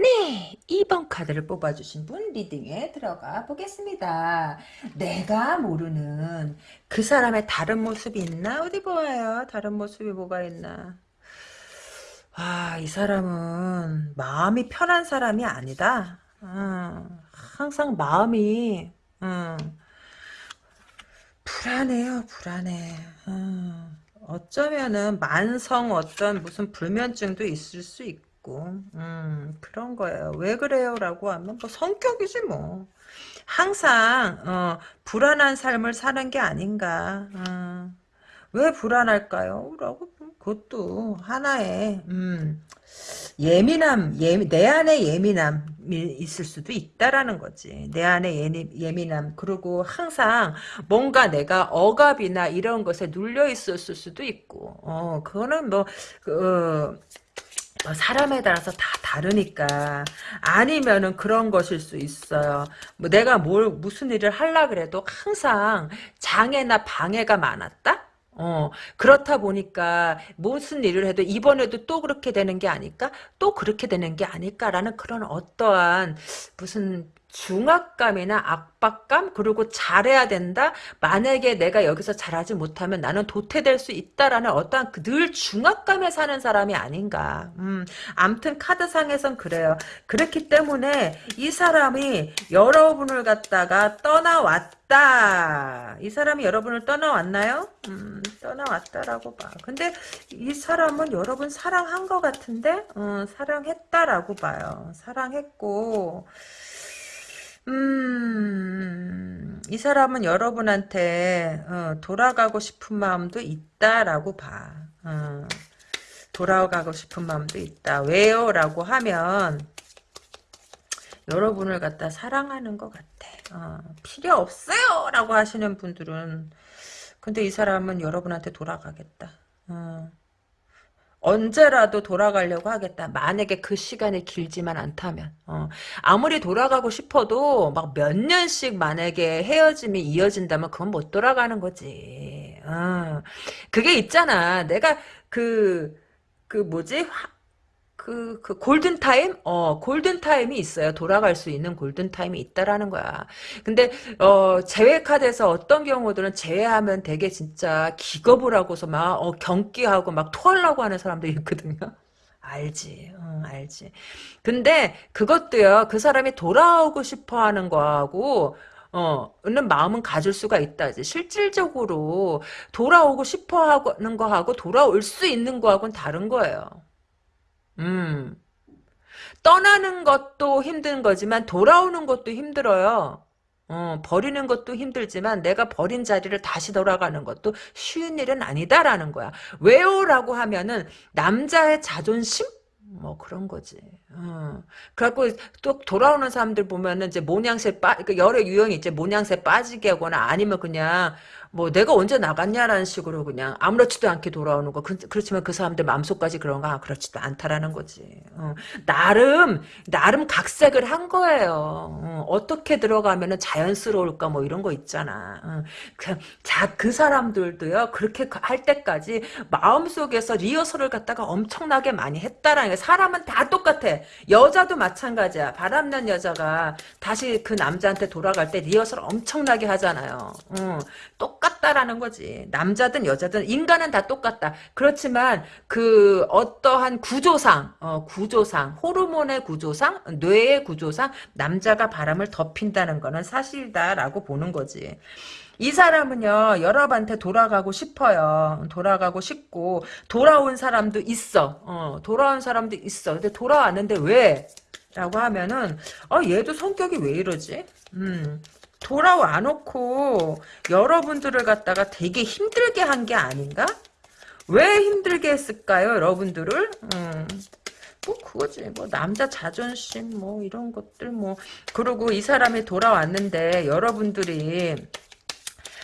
네, 2번 카드를 뽑아주신 분 reading에 들어가 보겠습니다. 내가 모르는 그 사람의 다른 모습이 있나? 어디 보아요. 다른 모습이 뭐가 있나? 아, 이 사람은 마음이 편한 사람이 아니다. 음, 항상 마음이 음, 불안해요, 불안해. 음, 어쩌면은 만성 어떤 무슨 불면증도 있을 수 있고, 음, 그런 거예요. 왜 그래요? 라고 하면 뭐 성격이지 뭐. 항상 어, 불안한 삶을 사는 게 아닌가. 음, 왜 불안할까요? 라고 그것도 하나의 음, 예민함, 예민, 내 안에 예민함이 있을 수도 있다라는 거지. 내 안에 예민, 예민함. 그리고 항상 뭔가 내가 억압이나 이런 것에 눌려 있었을 수도 있고, 어, 그거는 뭐, 그, 어, 사람에 따라서 다 다르니까 아니면은 그런 것일 수 있어요. 뭐 내가 뭘 무슨 일을 하려 그래도 항상 장애나 방해가 많았다. 어, 그렇다 보니까 무슨 일을 해도 이번에도 또 그렇게 되는 게 아닐까? 또 그렇게 되는 게 아닐까라는 그런 어떠한 무슨 중압감이나 압박감 그리고 잘해야 된다. 만약에 내가 여기서 잘하지 못하면 나는 도태될 수 있다라는 어떠한 그늘 중압감에 사는 사람이 아닌가. 음, 암튼 카드상에선 그래요. 그렇기 때문에 이 사람이 여러분을 갖다가 떠나왔다. 이 사람이 여러분을 떠나왔나요? 음, 떠나왔다라고 봐. 근데 이 사람은 여러분 사랑한 것 같은데? 어, 사랑했다라고 봐요. 사랑했고 음, 이 사람은 여러분한테 어, 돌아가고 싶은 마음도 있다라고 봐. 어, 돌아가고 싶은 마음도 있다. 왜요? 라고 하면 여러분을 갖다 사랑하는 것 같아. 어, 필요 없어요! 라고 하시는 분들은 근데 이 사람은 여러분한테 돌아가겠다. 어. 언제라도 돌아가려고 하겠다. 만약에 그 시간이 길지만 않다면. 어. 아무리 돌아가고 싶어도 막 몇 년씩 만약에 헤어짐이 이어진다면 그건 못 돌아가는 거지. 어. 그게 있잖아. 내가 그, 그 뭐지? 그, 그, 골든타임? 어, 골든타임이 있어요. 돌아갈 수 있는 골든타임이 있다라는 거야. 근데, 어, 제외카드에서 어떤 경우들은 제외하면 되게 진짜 기겁을 하고서 막, 어, 경기하고 막 토하려고 하는 사람도 있거든요. 알지, 응, 알지. 근데 그것도요, 그 사람이 돌아오고 싶어 하는 거하고, 어, 는 마음은 가질 수가 있다. 실질적으로 돌아오고 싶어 하는 거하고 돌아올 수 있는 거하고는 다른 거예요. 음. 떠나는 것도 힘든 거지만 돌아오는 것도 힘들어요. 어, 버리는 것도 힘들지만 내가 버린 자리를 다시 돌아가는 것도 쉬운 일은 아니다라는 거야. 왜요? 라고 하면은 남자의 자존심? 뭐 그런 거지. 어. 그래갖고 또 돌아오는 사람들 보면은 이제 모양새 빠, 그 여러 유형이 이제 모양새 빠지게 하거나 아니면 그냥 뭐 내가 언제 나갔냐라는 식으로 그냥 아무렇지도 않게 돌아오는 거. 그, 렇지만그 그 사람들 마음속까지 그런가 아, 그렇지도 않다라는 거지. 어. 나름 나름 각색을 한 거예요. 어. 떻게 들어가면은 자연스러울까 뭐 이런 거 있잖아. 어. 그, 자, 그 사람들도요. 그렇게 할 때까지 마음속에서 리허설을 갖다가 엄청나게 많이 했다라는 게 사람은 다 똑같아. 여자도 마찬가지야. 바람난 여자가 다시 그 남자한테 돌아갈 때 리허설 엄청나게 하잖아요. 어. 똑 같다라는 거지. 남자든 여자든 인간은 다 똑같다. 그렇지만 그 어떠한 구조상, 어, 구조상, 호르몬의 구조상, 뇌의 구조상 남자가 바람을 덮인다는 거는 사실다라고 보는 거지. 이 사람은요 여러분한테 돌아가고 싶어요 돌아가고 싶고 돌아온 사람도 있어 어, 돌아온 사람도 있어 근데 돌아왔는데 왜 라고 하면은 어 얘도 성격이 왜 이러지 음 돌아와 놓고 여러분들을 갖다가 되게 힘들게 한 게 아닌가? 왜 힘들게 했을까요, 여러분들을? 음. 뭐 그거지 뭐 남자 자존심 뭐 이런 것들 뭐 그리고 이 사람이 돌아왔는데 여러분들이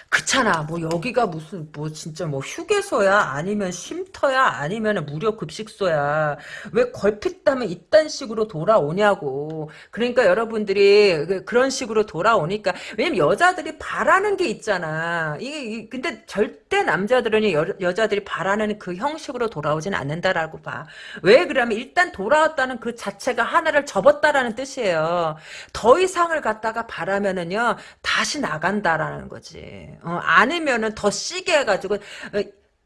그렇잖아. 뭐 여기가 무슨 뭐 진짜 뭐 휴게소야 아니면 쉼터야 아니면 무료 급식소야. 왜 걸핏하면 이딴 식으로 돌아오냐고. 그러니까 여러분들이 그- 그런 식으로 돌아오니까 왜냐면 여자들이 바라는 게 있잖아. 이게 이- 근데 절대 남자들은 여, 여자들이 바라는 그 형식으로 돌아오진 않는다라고 봐. 왜 그러면 일단 돌아왔다는 그 자체가 하나를 접었다라는 뜻이에요. 더 이상을 갖다가 바라면은요 다시 나간다라는 거지. 어, 아니면은 더 시게 해가지고 어,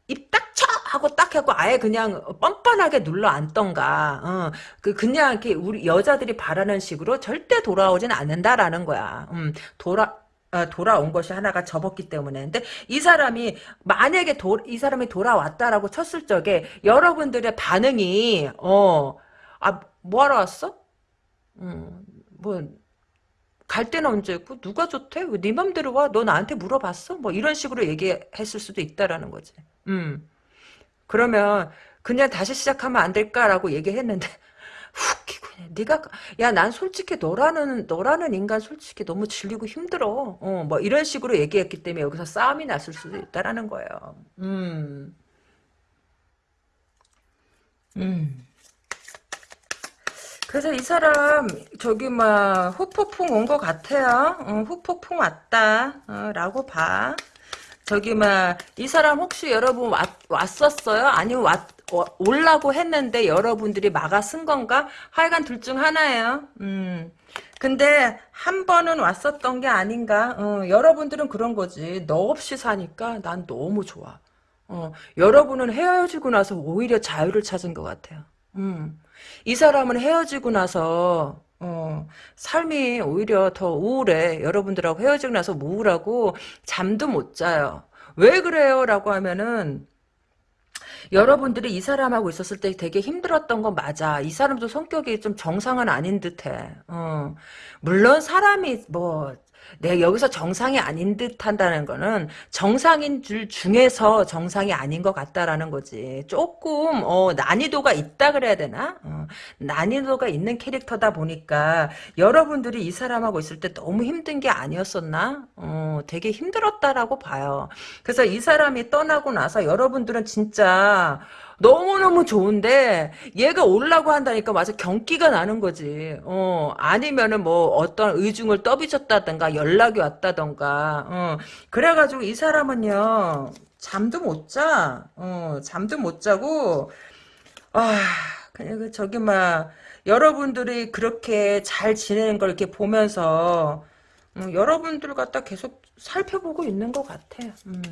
입딱 쳐! 하고 딱 하고 아예 그냥 뻔뻔하게 눌러 앉던가 어, 그 그냥 이렇게 우리 여자들이 바라는 식으로 절대 돌아오진 않는다라는 거야. 음, 돌아 어, 돌아온 것이 하나가 접었기 때문에. 근데 이 사람이 만약에 도, 이 사람이 돌아왔다라고 쳤을 적에 여러분들의 반응이 어, 아 뭐하러 왔어? 음, 뭐 갈 때는 언제고 누가 좋대? 왜네 맘대로 와? 너 나한테 물어봤어? 뭐 이런 식으로 얘기했을 수도 있다라는 거지. 음. 그러면 그냥 다시 시작하면 안 될까라고 얘기했는데 웃기고 그냥 네가 야 난 솔직히 너라는 너라는 인간 솔직히 너무 질리고 힘들어. 어, 뭐 이런 식으로 얘기했기 때문에 여기서 싸움이 났을 수도 있다라는 거예요. 음. 음. 그래서 이 사람 저기 막 후폭풍 온 것 같아요. 어, 후폭풍 왔다. 어, 라고 봐. 저기 막 이 사람 혹시 여러분 왔, 왔었어요? 아니면 왔, 어, 올라고 했는데 여러분들이 막아 쓴 건가? 하여간 둘 중 하나예요. 음. 근데 한 번은 왔었던 게 아닌가? 어, 여러분들은 그런 거지. 너 없이 사니까 난 너무 좋아. 어, 여러분은 헤어지고 나서 오히려 자유를 찾은 것 같아요. 음. 이 사람은 헤어지고 나서 어, 삶이 오히려 더 우울해. 여러분들하고 헤어지고 나서 우울하고 잠도 못 자요. 왜 그래요? 라고 하면은 여러분들이 이 사람하고 있었을 때 되게 힘들었던 건 맞아. 이 사람도 성격이 좀 정상은 아닌 듯해. 어. 물론 사람이 뭐 내가 여기서 정상이 아닌 듯 한다는 거는 정상인 줄 중에서 정상이 아닌 것 같다라는 거지. 조금 어, 난이도가 있다 그래야 되나? 어, 난이도가 있는 캐릭터다 보니까 여러분들이 이 사람하고 있을 때 너무 힘든 게 아니었었나? 어, 되게 힘들었다라고 봐요. 그래서 이 사람이 떠나고 나서 여러분들은 진짜 너무너무 좋은데 얘가 올라고 한다니까 맞아 경기가 나는 거지. 어, 아니면은 뭐 어떤 의중을 떠비쳤다던가 연락이 왔다던가. 어, 그래가지고 이 사람은요. 잠도 못 자. 어, 잠도 못 자고 아, 그냥 그 저기 막 여러분들이 그렇게 잘 지내는 걸 이렇게 보면서 음, 여러분들 갖다 계속 살펴보고 있는 것 같아. 음.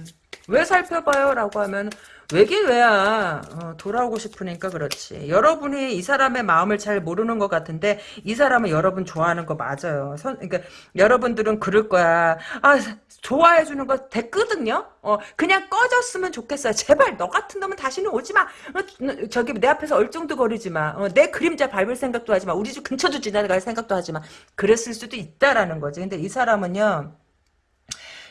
왜 살펴봐요? 라고 하면 왜긴 왜야. 어, 돌아오고 싶으니까 그렇지. 여러분이 이 사람의 마음을 잘 모르는 것 같은데 이 사람은 여러분 좋아하는 거 맞아요. 선, 그러니까 여러분들은 그럴 거야. 아 좋아해 주는 거 됐거든요. 어, 그냥 꺼졌으면 좋겠어요. 제발 너 같은 놈은 다시는 오지 마. 어, 저기 내 앞에서 얼쩡도거리지 마. 어, 내 그림자 밟을 생각도 하지 마. 우리 집 근처도 지나갈 생각도 하지 마. 그랬을 수도 있다라는 거지. 근데 이 사람은요.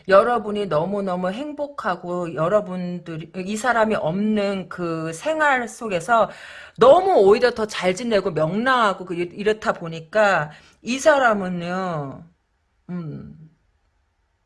여러분이 너무너무 행복하고 여러분들이 이 사람이 없는 그 생활 속에서 너무 오히려 더 잘 지내고 명랑하고 그 이렇다 보니까 이 사람은요. 음.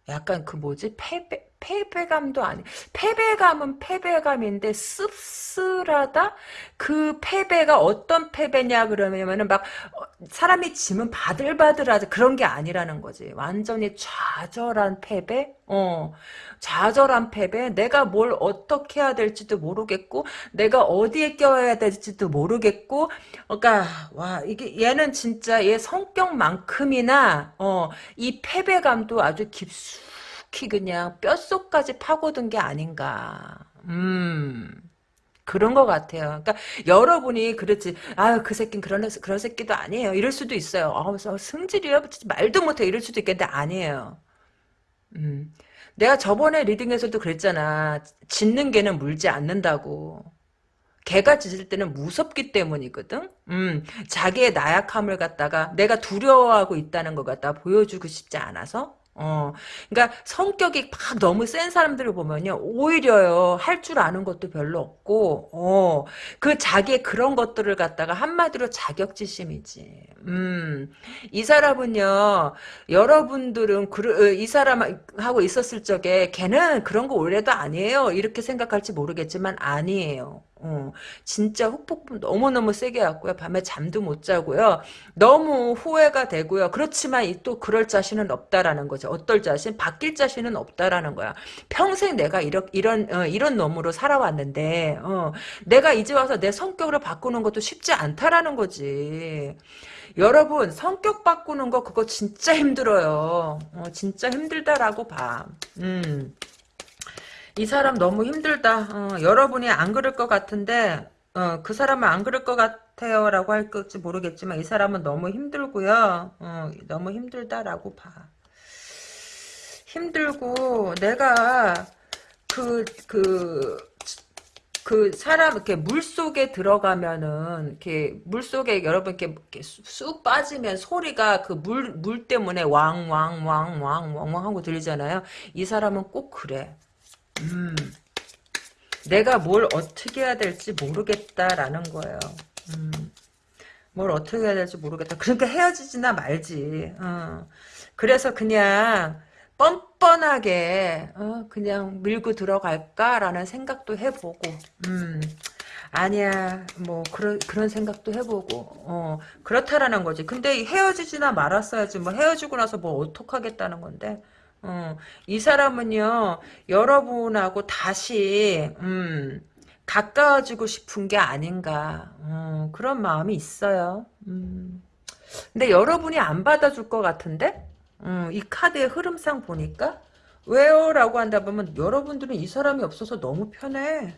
약간 그 뭐지? 패배 패배감도 아니 패배감은 패배감인데 씁쓸하다? 그 패배가 어떤 패배냐 그러면은 막 어, 사람이 지면 바들바들하다 그런 게 아니라는 거지. 완전히 좌절한 패배? 어. 좌절한 패배? 내가 뭘 어떻게 해야 될지도 모르겠고 내가 어디에 껴야 될지도 모르겠고 그러니까 와 이게 얘는 진짜 얘 성격만큼이나 어 이 패배감도 아주 깊숙 깊이 그냥 뼛속까지 파고든 게 아닌가. 음. 그런 것 같아요. 그러니까 여러분이 그렇지. 아유 그 새끼는 그런 그런 새끼도 아니에요. 이럴 수도 있어요. 아, 승질이요. 말도 못해 이럴 수도 있겠는데 아니에요. 음. 내가 저번에 리딩에서도 그랬잖아. 짖는 개는 물지 않는다고. 개가 짖을 때는 무섭기 때문이거든. 음, 자기의 나약함을 갖다가 내가 두려워하고 있다는 것 갖다 보여주고 싶지 않아서 어, 그러니까 성격이 막 너무 센 사람들을 보면요, 오히려요 할 줄 아는 것도 별로 없고, 어, 그 자기의 그런 것들을 갖다가 한마디로 자격지심이지. 음, 이 사람은요, 여러분들은 그, 어, 이 사람하고 있었을 적에 걔는 그런 거 원래도 아니에요. 이렇게 생각할지 모르겠지만 아니에요. 어, 진짜 훅폭풍 너무너무 세게 왔고요. 밤에 잠도 못 자고요. 너무 후회가 되고요. 그렇지만 또 그럴 자신은 없다라는 거죠. 어떨 자신? 바뀔 자신은 없다라는 거야. 평생 내가 이런 이런 어, 이런 놈으로 살아왔는데 어, 내가 이제 와서 내 성격을 바꾸는 것도 쉽지 않다라는 거지. 여러분 성격 바꾸는 거 그거 진짜 힘들어요. 어, 진짜 힘들다라고 봐. 음. 이 사람 너무 힘들다. 어, 여러분이 안 그럴 것 같은데 어, 그 사람은 안 그럴 것 같아요 라고 할지 모르겠지만 이 사람은 너무 힘들고요. 어, 너무 힘들다라고 봐. 힘들고 내가 그, 그, 그 사람 이렇게 물 속에 들어가면은 이렇게 물 속에 여러분 이렇게, 이렇게 쑥 빠지면 소리가 그 물물 때문에 왕왕왕 왕 왕 왕 하고 들리잖아요. 이 사람은 꼭 그래. 음, 내가 뭘 어떻게 해야 될지 모르겠다라는 거예요. 음, 뭘 어떻게 해야 될지 모르겠다. 그러니까 헤어지지나 말지. 어. 그래서 그냥 뻔뻔하게 어, 그냥 밀고 들어갈까라는 생각도 해보고 음, 아니야 뭐 그런 그런 생각도 해보고 어, 그렇다라는 거지. 근데 헤어지지나 말았어야지 뭐 헤어지고 나서 뭐 어떡하겠다는 건데 어, 이 사람은요, 여러분하고 다시, 음, 가까워지고 싶은 게 아닌가, 어, 그런 마음이 있어요. 음. 근데 여러분이 안 받아줄 것 같은데? 음, 이 카드의 흐름상 보니까? 왜요? 라고 한다 보면, 여러분들은 이 사람이 없어서 너무 편해.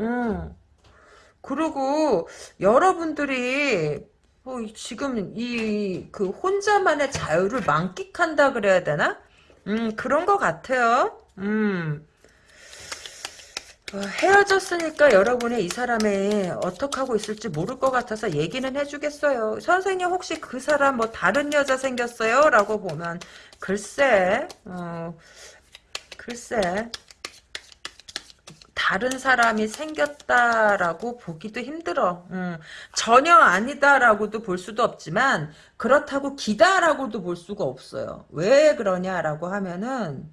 음. 그리고, 여러분들이, 어, 지금 이, 그, 혼자만의 자유를 만끽한다 그래야 되나? 음, 그런 것 같아요. 음. 어, 헤어졌으니까 여러분이 이 사람이 어떻게 하고 있을지 모를 것 같아서 얘기는 해주겠어요. 선생님 혹시 그 사람 뭐 다른 여자 생겼어요? 라고 보면 글쎄 어, 글쎄 다른 사람이 생겼다라고 보기도 힘들어. 음, 전혀 아니다라고도 볼 수도 없지만 그렇다고 기다라고도 볼 수가 없어요. 왜 그러냐라고 하면은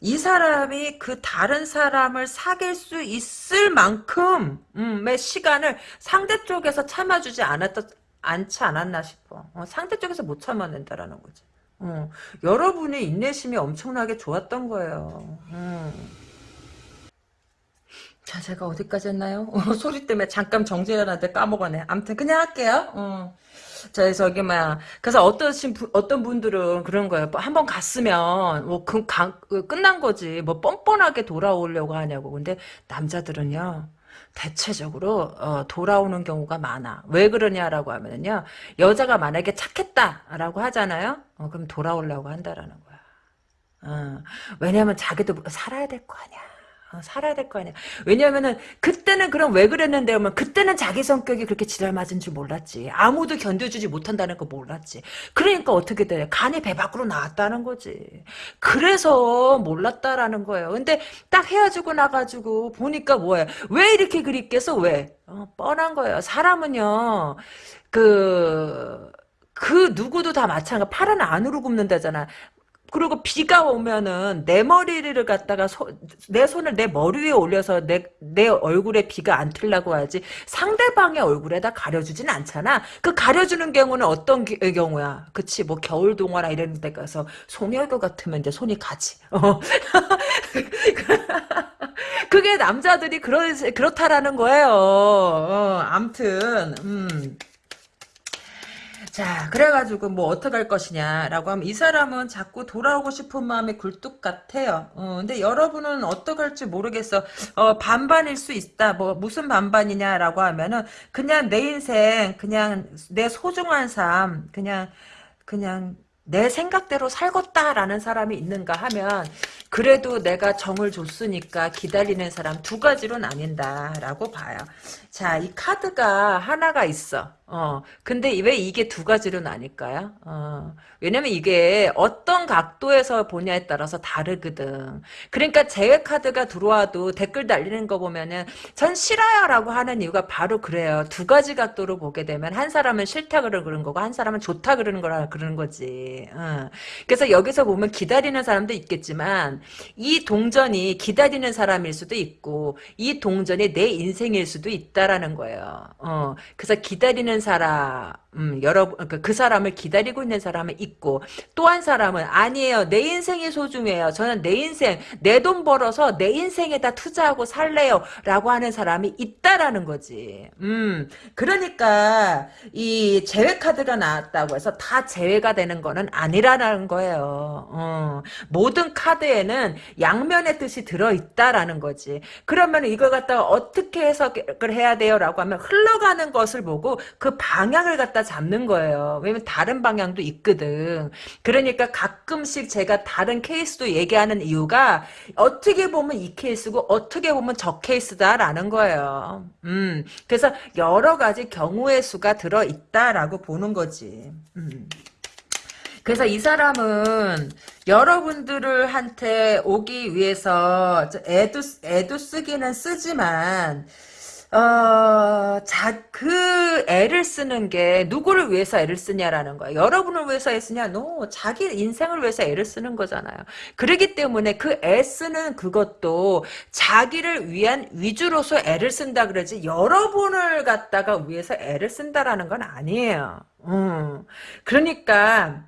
이 사람이 그 다른 사람을 사귈 수 있을 만큼의 시간을 상대 쪽에서 참아주지 않았다, 않지 않았나 싶어. 어, 상대 쪽에서 못 참아낸다라는 거지. 어, 여러분의 인내심이 엄청나게 좋았던 거예요. 음. 자, 제가 어디까지 했나요? 어, 소리 때문에 잠깐 정지해놨는데 까먹었네. 아무튼 그냥 할게요. 어. 저, 저기, 막, 그래서 어떤, 어떤 분들은 그런 거예요. 뭐 한번 갔으면, 뭐, 그, 끝난 거지. 뭐, 뻔뻔하게 돌아오려고 하냐고. 근데 남자들은요, 대체적으로, 어, 돌아오는 경우가 많아. 왜 그러냐라고 하면요, 여자가 만약에 착했다라고 하잖아요? 어, 그럼 돌아오려고 한다라는 거야. 어, 왜냐면 자기도 살아야 될 거 아니야. 어, 살아야 될 거 아니야. 왜냐면은 그때는 그럼 왜 그랬는데 면 그때는 자기 성격이 그렇게 지랄 맞은 줄 몰랐지. 아무도 견뎌주지 못한다는 거 몰랐지. 그러니까 어떻게 돼? 간이 배 밖으로 나왔다는 거지. 그래서 몰랐다라는 거예요. 근데 딱 헤어지고 나가지고 보니까 뭐야? 왜 이렇게 그립겠어? 왜? 어, 뻔한 거예요. 사람은요. 그... 그 누구도 다 마찬가지. 팔은 안으로 굽는다잖아. 그리고 비가 오면은 내 머리를 갖다가 소, 내 손을 내 머리 위에 올려서 내, 내 얼굴에 비가 안 틀라고 하지 상대방의 얼굴에다 가려주진 않잖아. 그 가려주는 경우는 어떤 기, 경우야? 그치 뭐 겨울 동화나 이런 데 가서 송혈교 같으면 이제 손이 가지. 어. 그게 남자들이 그러, 그렇다라는 거예요. 어, 암튼 음. 자, 그래가지고 뭐 어떡할 것이냐라고 하면 이 사람은 자꾸 돌아오고 싶은 마음이 굴뚝 같아요. 어, 근데 여러분은 어떡할지 모르겠어. 어, 반반일 수 있다. 뭐 무슨 반반이냐라고 하면은 그냥 내 인생, 그냥 내 소중한 삶, 그냥 그냥 내 생각대로 살겠다라는 사람이 있는가 하면 그래도 내가 정을 줬으니까 기다리는 사람 두 가지로 나뉜다라고 봐요. 자, 이 카드가 하나가 있어. 어, 근데 왜 이게 두 가지로 나뉠까요? 어, 왜냐면 이게 어떤 각도에서 보냐에 따라서 다르거든. 그러니까 제외 카드가 들어와도 댓글 달리는 거 보면은 전 싫어요라고 하는 이유가 바로 그래요. 두 가지 각도로 보게 되면 한 사람은 싫다 그러는 거고 한 사람은 좋다 그러는 거라 그러는 거지. 어. 그래서 여기서 보면 기다리는 사람도 있겠지만 이 동전이 기다리는 사람일 수도 있고 이 동전이 내 인생일 수도 있다 라는 거예요. 어. 그래서 기다리는 사람, 음, 여러분, 그, 그 사람을 기다리고 있는 사람은 있고, 또 한 사람은, 아니에요. 내 인생이 소중해요. 저는 내 인생, 내 돈 벌어서 내 인생에다 투자하고 살래요. 라고 하는 사람이 있다라는 거지. 음, 그러니까, 이 제외카드가 나왔다고 해서 다 제외가 되는 거는 아니라는 거예요. 어, 모든 카드에는 양면의 뜻이 들어있다라는 거지. 그러면 이걸 갖다가 어떻게 해석을 해야 돼요? 라고 하면 흘러가는 것을 보고 그 방향을 갖다 잡는 거예요. 왜냐면 다른 방향도 있거든. 그러니까 가끔씩 제가 다른 케이스도 얘기하는 이유가 어떻게 보면 이 케이스고 어떻게 보면 저 케이스다라는 거예요. 음, 그래서 여러 가지 경우의 수가 들어 있다라고 보는 거지. 음. 그래서 이 사람은 여러분들을 한테 오기 위해서 애도 애도 쓰기는 쓰지만 어, 자, 그 애를 쓰는 게 누구를 위해서 애를 쓰냐라는 거야. 여러분을 위해서 애 쓰냐? No, 자기 인생을 위해서 애를 쓰는 거잖아요. 그러기 때문에 그 애 쓰는 그것도 자기를 위한 위주로서 애를 쓴다 그러지 여러분을 갖다가 위해서 애를 쓴다라는 건 아니에요. 음. 그러니까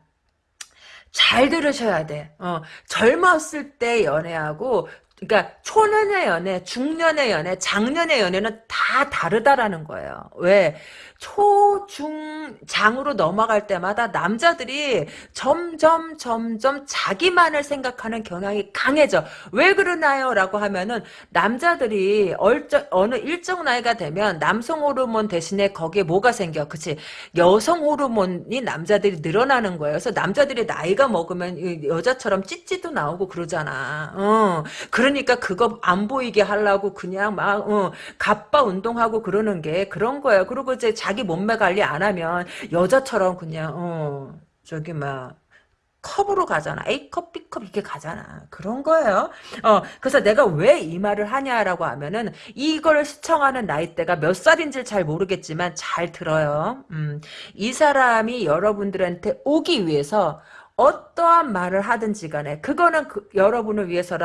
잘 들으셔야 돼. 어, 젊었을 때 연애하고 그러니까 초년의 연애, 중년의 연애, 장년의 연애는 다 다르다라는 거예요. 왜? 초, 중, 장으로 넘어갈 때마다 남자들이 점점 점점 자기만을 생각하는 경향이 강해져. 왜 그러나요? 라고 하면은 남자들이 얼저, 어느 일정 나이가 되면 남성 호르몬 대신에 거기에 뭐가 생겨? 그치? 여성 호르몬이 남자들이 늘어나는 거예요. 그래서 남자들이 나이가 먹으면 여자처럼 찌찌도 나오고 그러잖아. 어. 그러 니까 그거 안 보이게 하려고 그냥 막, 어, 갑바 운동하고 그러는 게 그런 거예요. 그리고 이제 자기 몸매 관리 안 하면 여자처럼 그냥 어 저기 막 컵으로 가잖아. A컵, B컵 이렇게 가잖아. 그런 거예요. 어, 그래서 내가 왜 이 말을 하냐라고 하면은 이걸 시청하는 나이대가 몇 살인지 잘 모르겠지만 잘 들어요. 음, 이 사람이 여러분들한테 오기 위해서 어떠한 말을 하든지 간에 그거는 그, 여러분을 위해서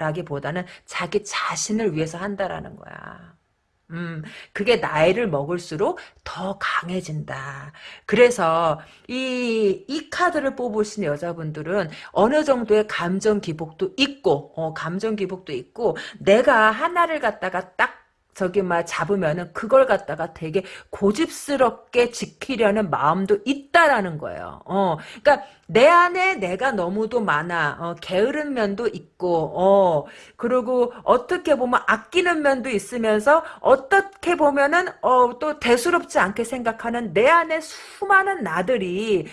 라기보다는 자기 자신을 위해서 한다라는 거야. 음, 그게 나이를 먹을수록 더 강해진다. 그래서 이, 이 카드를 뽑으신 여자분들은 어느 정도의 감정 기복도 있고, 어, 감정 기복도 있고, 내가 하나를 갖다가 딱 저기 막 잡으면은 그걸 갖다가 되게 고집스럽게 지키려는 마음도 있다라는 거예요. 어, 그러니까 내 안에 내가 너무도 많아. 어, 게으른 면도 있고, 어, 그리고 어떻게 보면 아끼는 면도 있으면서 어떻게 보면은 어, 또 대수롭지 않게 생각하는 내 안에 수많은 나들이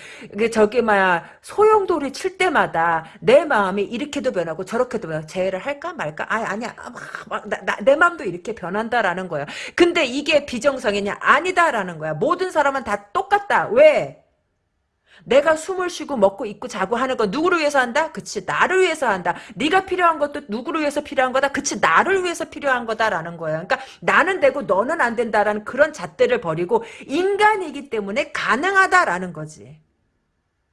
저기 막 소용돌이 칠 때마다 내 마음이 이렇게도 변하고 저렇게도 변하고 재회를 할까 말까? 아 아니야, 막, 막, 나, 나, 내 마음도 이렇게 변한다라는 거야. 근데 이게 비정상이냐? 아니다라는 거야. 모든 사람은 다 똑같다. 왜? 내가 숨을 쉬고 먹고 입고 자고 하는 건 누구를 위해서 한다? 그치 나를 위해서 한다. 네가 필요한 것도 누구를 위해서 필요한 거다? 그치 나를 위해서 필요한 거다라는 거예요. 그러니까 나는 되고 너는 안 된다라는 그런 잣대를 버리고 인간이기 때문에 가능하다라는 거지.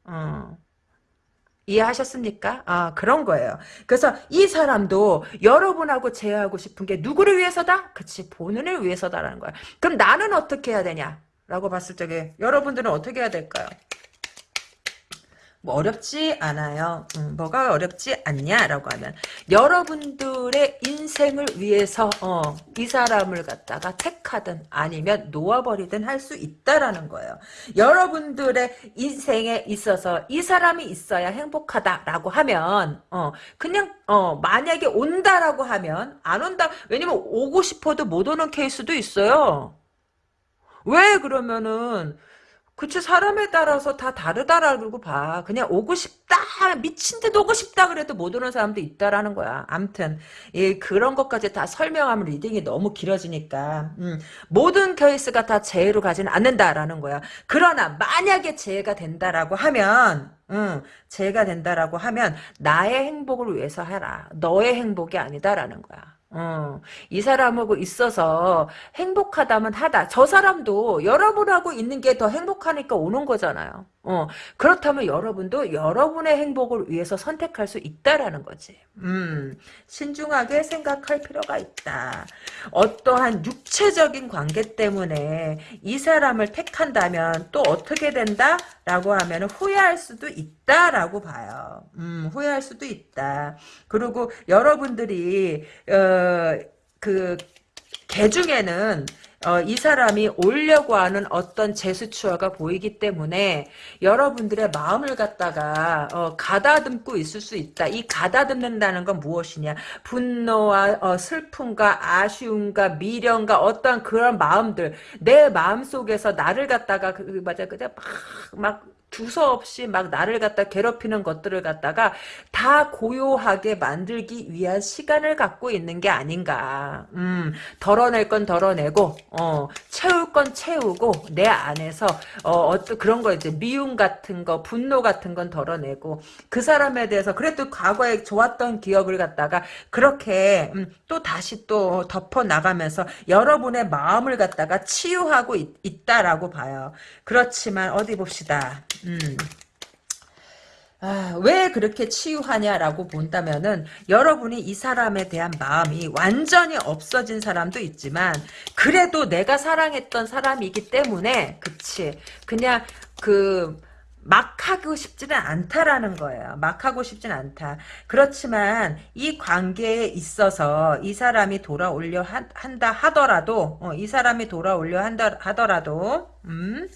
어. 이해하셨습니까? 아, 그런 거예요. 그래서 이 사람도 여러분하고 제외하고 싶은 게 누구를 위해서다? 그치, 본인을 위해서다라는 거야. 그럼 나는 어떻게 해야 되냐? 라고 봤을 적에 여러분들은 어떻게 해야 될까요? 뭐 어렵지 않아요. 음, 뭐가 어렵지 않냐라고 하면 여러분들의 인생을 위해서 어, 이 사람을 갖다가 택하든 아니면 놓아버리든 할 수 있다라는 거예요. 여러분들의 인생에 있어서 이 사람이 있어야 행복하다라고 하면 어, 그냥 어, 만약에 온다라고 하면 안 온다. 왜냐면 오고 싶어도 못 오는 케이스도 있어요. 왜 그러면은 그치 사람에 따라서 다 다르다라고 봐. 그냥 오고 싶다 미친 듯 오고 싶다 그래도 못 오는 사람도 있다라는 거야. 암튼 예, 그런 것까지 다 설명하면 reading이 너무 길어지니까 음, 모든 케이스가 다 재해로 가지는 않는다라는 거야. 그러나 만약에 재해가 된다라고 하면 응, 재해가 된다라고 하면 나의 행복을 위해서 해라. 너의 행복이 아니다라는 거야. 어, 이 사람하고 있어서 행복하다면 하다. 저 사람도 여러분하고 있는 게 더 행복하니까 오는 거잖아요. 어, 그렇다면 여러분도 여러분의 행복을 위해서 선택할 수 있다라는 거지. 음, 신중하게 생각할 필요가 있다. 어떠한 육체적인 관계 때문에 이 사람을 택한다면 또 어떻게 된다? 라고 하면 후회할 수도 있다 라고 봐요. 음, 후회할 수도 있다. 그리고 여러분들이, 어, 그, 개 중에는 어, 이 사람이 오려고 하는 어떤 제스처가 보이기 때문에 여러분들의 마음을 갖다가 어, 가다듬고 있을 수 있다. 이 가다듬는다는 건 무엇이냐? 분노와 어, 슬픔과 아쉬움과 미련과 어떤 그런 마음들 내 마음 속에서 나를 갖다가 그, 맞아 그냥 막막 두서없이 막 나를 갖다 괴롭히는 것들을 갖다가 다 고요하게 만들기 위한 시간을 갖고 있는 게 아닌가. 음, 덜어낼 건 덜어내고, 어, 채울 건 채우고, 내 안에서, 어, 어떤 그런 거 이제 미움 같은 거, 분노 같은 건 덜어내고, 그 사람에 대해서 그래도 과거에 좋았던 기억을 갖다가 그렇게, 음, 또 다시 또 덮어 나가면서 여러분의 마음을 갖다가 치유하고 있, 있다라고 봐요. 그렇지만 어디 봅시다. 음. 아, 왜 그렇게 치유하냐라고 본다면은 여러분이 이 사람에 대한 마음이 완전히 없어진 사람도 있지만 그래도 내가 사랑했던 사람이기 때문에 그치 그냥 그 막 하고 싶지는 않다라는 거예요. 막 하고 싶지는 않다. 그렇지만 이 관계에 있어서 이 사람이 돌아오려 한 다 하더라도 어, 이 사람이 돌아오려 한다 하더라도 음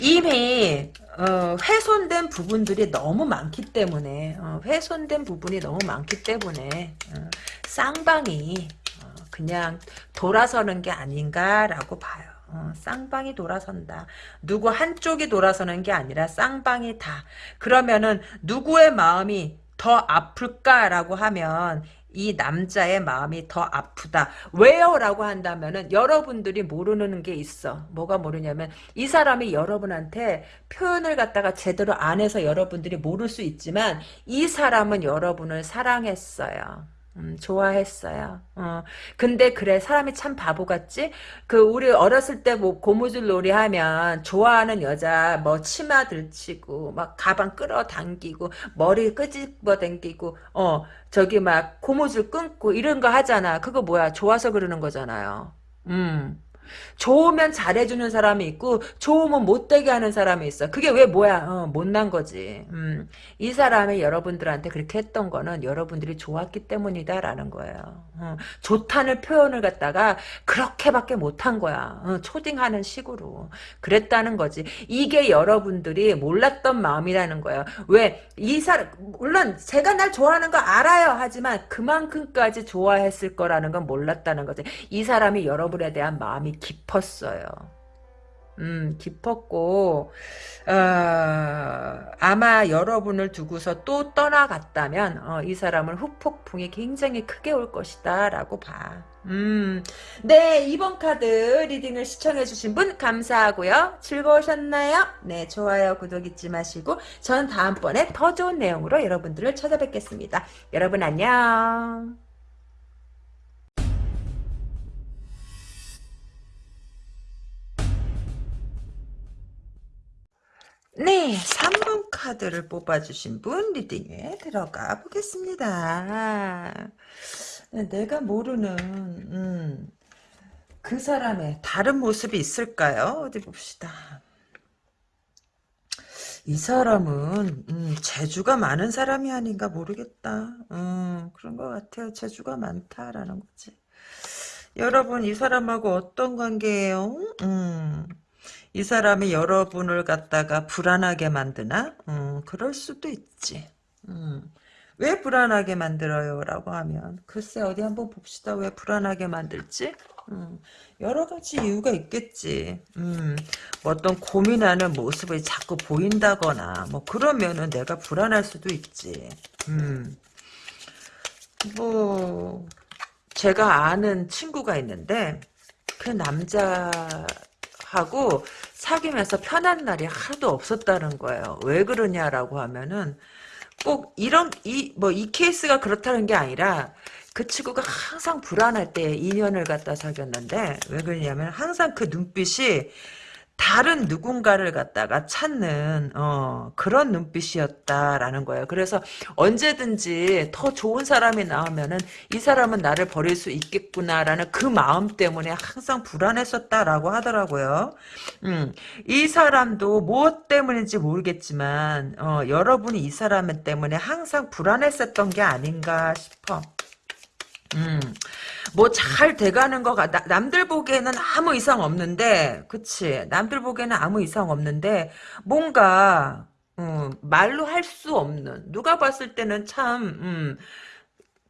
이미 어, 훼손된 부분들이 너무 많기 때문에 어, 훼손된 부분이 너무 많기 때문에 어, 쌍방이 어, 그냥 돌아서는 게 아닌가라고 봐요. 어, 쌍방이 돌아선다. 누구 한쪽이 돌아서는 게 아니라 쌍방이 다. 그러면은 누구의 마음이 더 아플까라고 하면 이 남자의 마음이 더 아프다. 왜요? 라고 한다면은 여러분들이 모르는 게 있어. 뭐가 모르냐면 이 사람이 여러분한테 표현을 갖다가 제대로 안 해서 여러분들이 모를 수 있지만 이 사람은 여러분을 사랑했어요. 음, 좋아했어요. 어. 근데 그래 사람이 참 바보 같지? 그 우리 어렸을 때 뭐 고무줄 놀이 하면 좋아하는 여자 뭐 치마 들치고 막 가방 끌어당기고 머리 끄집어 당기고 어 저기 막 고무줄 끊고 이런 거 하잖아. 그거 뭐야? 좋아서 그러는 거잖아요. 음. 좋으면 잘해주는 사람이 있고 좋으면 못되게 하는 사람이 있어. 그게 왜 뭐야? 어, 못난 거지. 음, 이 사람이 여러분들한테 그렇게 했던 거는 여러분들이 좋았기 때문이다라는 거예요. 어, 좋다는 표현을 갖다가 그렇게밖에 못한 거야. 어, 초딩하는 식으로. 그랬다는 거지. 이게 여러분들이 몰랐던 마음이라는 거예요. 왜? 이 사람 물론 제가 날 좋아하는 거 알아요. 하지만 그만큼까지 좋아했을 거라는 건 몰랐다는 거지. 이 사람이 여러분에 대한 마음이 깊었어요. 음, 깊었고, 어, 아마 여러분을 두고서 또 떠나갔다면, 어, 이 사람은 후폭풍이 굉장히 크게 올 것이다, 라고 봐. 음, 네, 이번 카드 리딩을 시청해주신 분 감사하고요. 즐거우셨나요? 네, 좋아요, 구독 잊지 마시고, 전 다음번에 더 좋은 내용으로 여러분들을 찾아뵙겠습니다. 여러분 안녕. 네, 3번 카드를 뽑아주신 분 리딩에 들어가 보겠습니다. 네, 내가 모르는 음, 그 사람의 다른 모습이 있을까요? 어디 봅시다. 이 사람은 음, 재주가 많은 사람이 아닌가 모르겠다. 음, 그런 것 같아요. 재주가 많다라는 거지. 여러분 이 사람하고 어떤 관계예요? 음. 이 사람이 여러분을 갖다가 불안하게 만드나? 음, 그럴 수도 있지. 음. 왜 불안하게 만들어요? 라고 하면 글쎄 어디 한번 봅시다. 왜 불안하게 만들지? 음, 여러 가지 이유가 있겠지. 음, 뭐 어떤 고민하는 모습이 자꾸 보인다거나, 뭐, 그러면은 내가 불안할 수도 있지. 음, 뭐, 제가 아는 친구가 있는데, 그 남자 하고 사귀면서 편한 날이 하나도 없었다는 거예요. 왜 그러냐라고 하면은, 꼭 이런, 이, 뭐, 이 케이스가 그렇다는 게 아니라, 그 친구가 항상 불안할 때 인연을 갖다 사귀었는데 왜 그러냐면 항상 그 눈빛이 다른 누군가를 갖다가 찾는 어, 그런 눈빛이었다라는 거예요. 그래서 언제든지 더 좋은 사람이 나오면은 이 사람은 나를 버릴 수 있겠구나라는 그 마음 때문에 항상 불안했었다라고 하더라고요. 음, 이 사람도 무엇 때문인지 모르겠지만 어, 여러분이 이 사람 때문에 항상 불안했었던 게 아닌가 싶어. 음, 뭐 잘 돼가는 거 같, 남들 보기에는 아무 이상 없는데, 그치. 남들 보기에는 아무 이상 없는데, 뭔가, 음, 말로 할 수 없는, 누가 봤을 때는 참, 음,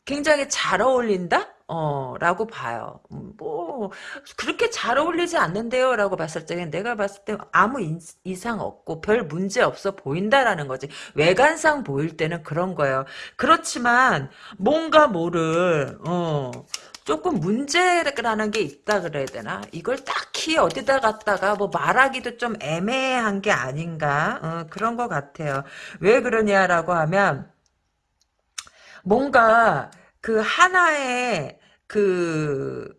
굉장히 잘 어울린다? 어, 라고 봐요. 음, 뭐, 그렇게 잘 어울리지 않는데요? 라고 봤을 때, 내가 봤을 때 아무 인, 이상 없고 별 문제 없어 보인다라는 거지. 외관상 보일 때는 그런 거예요. 그렇지만, 뭔가 모를, 어, 조금 문제라는 게 있다 그래야 되나? 이걸 딱히 어디다 갖다가 뭐 말하기도 좀 애매한 게 아닌가? 어, 그런 것 같아요. 왜 그러냐라고 하면, 뭔가 그 하나의 그,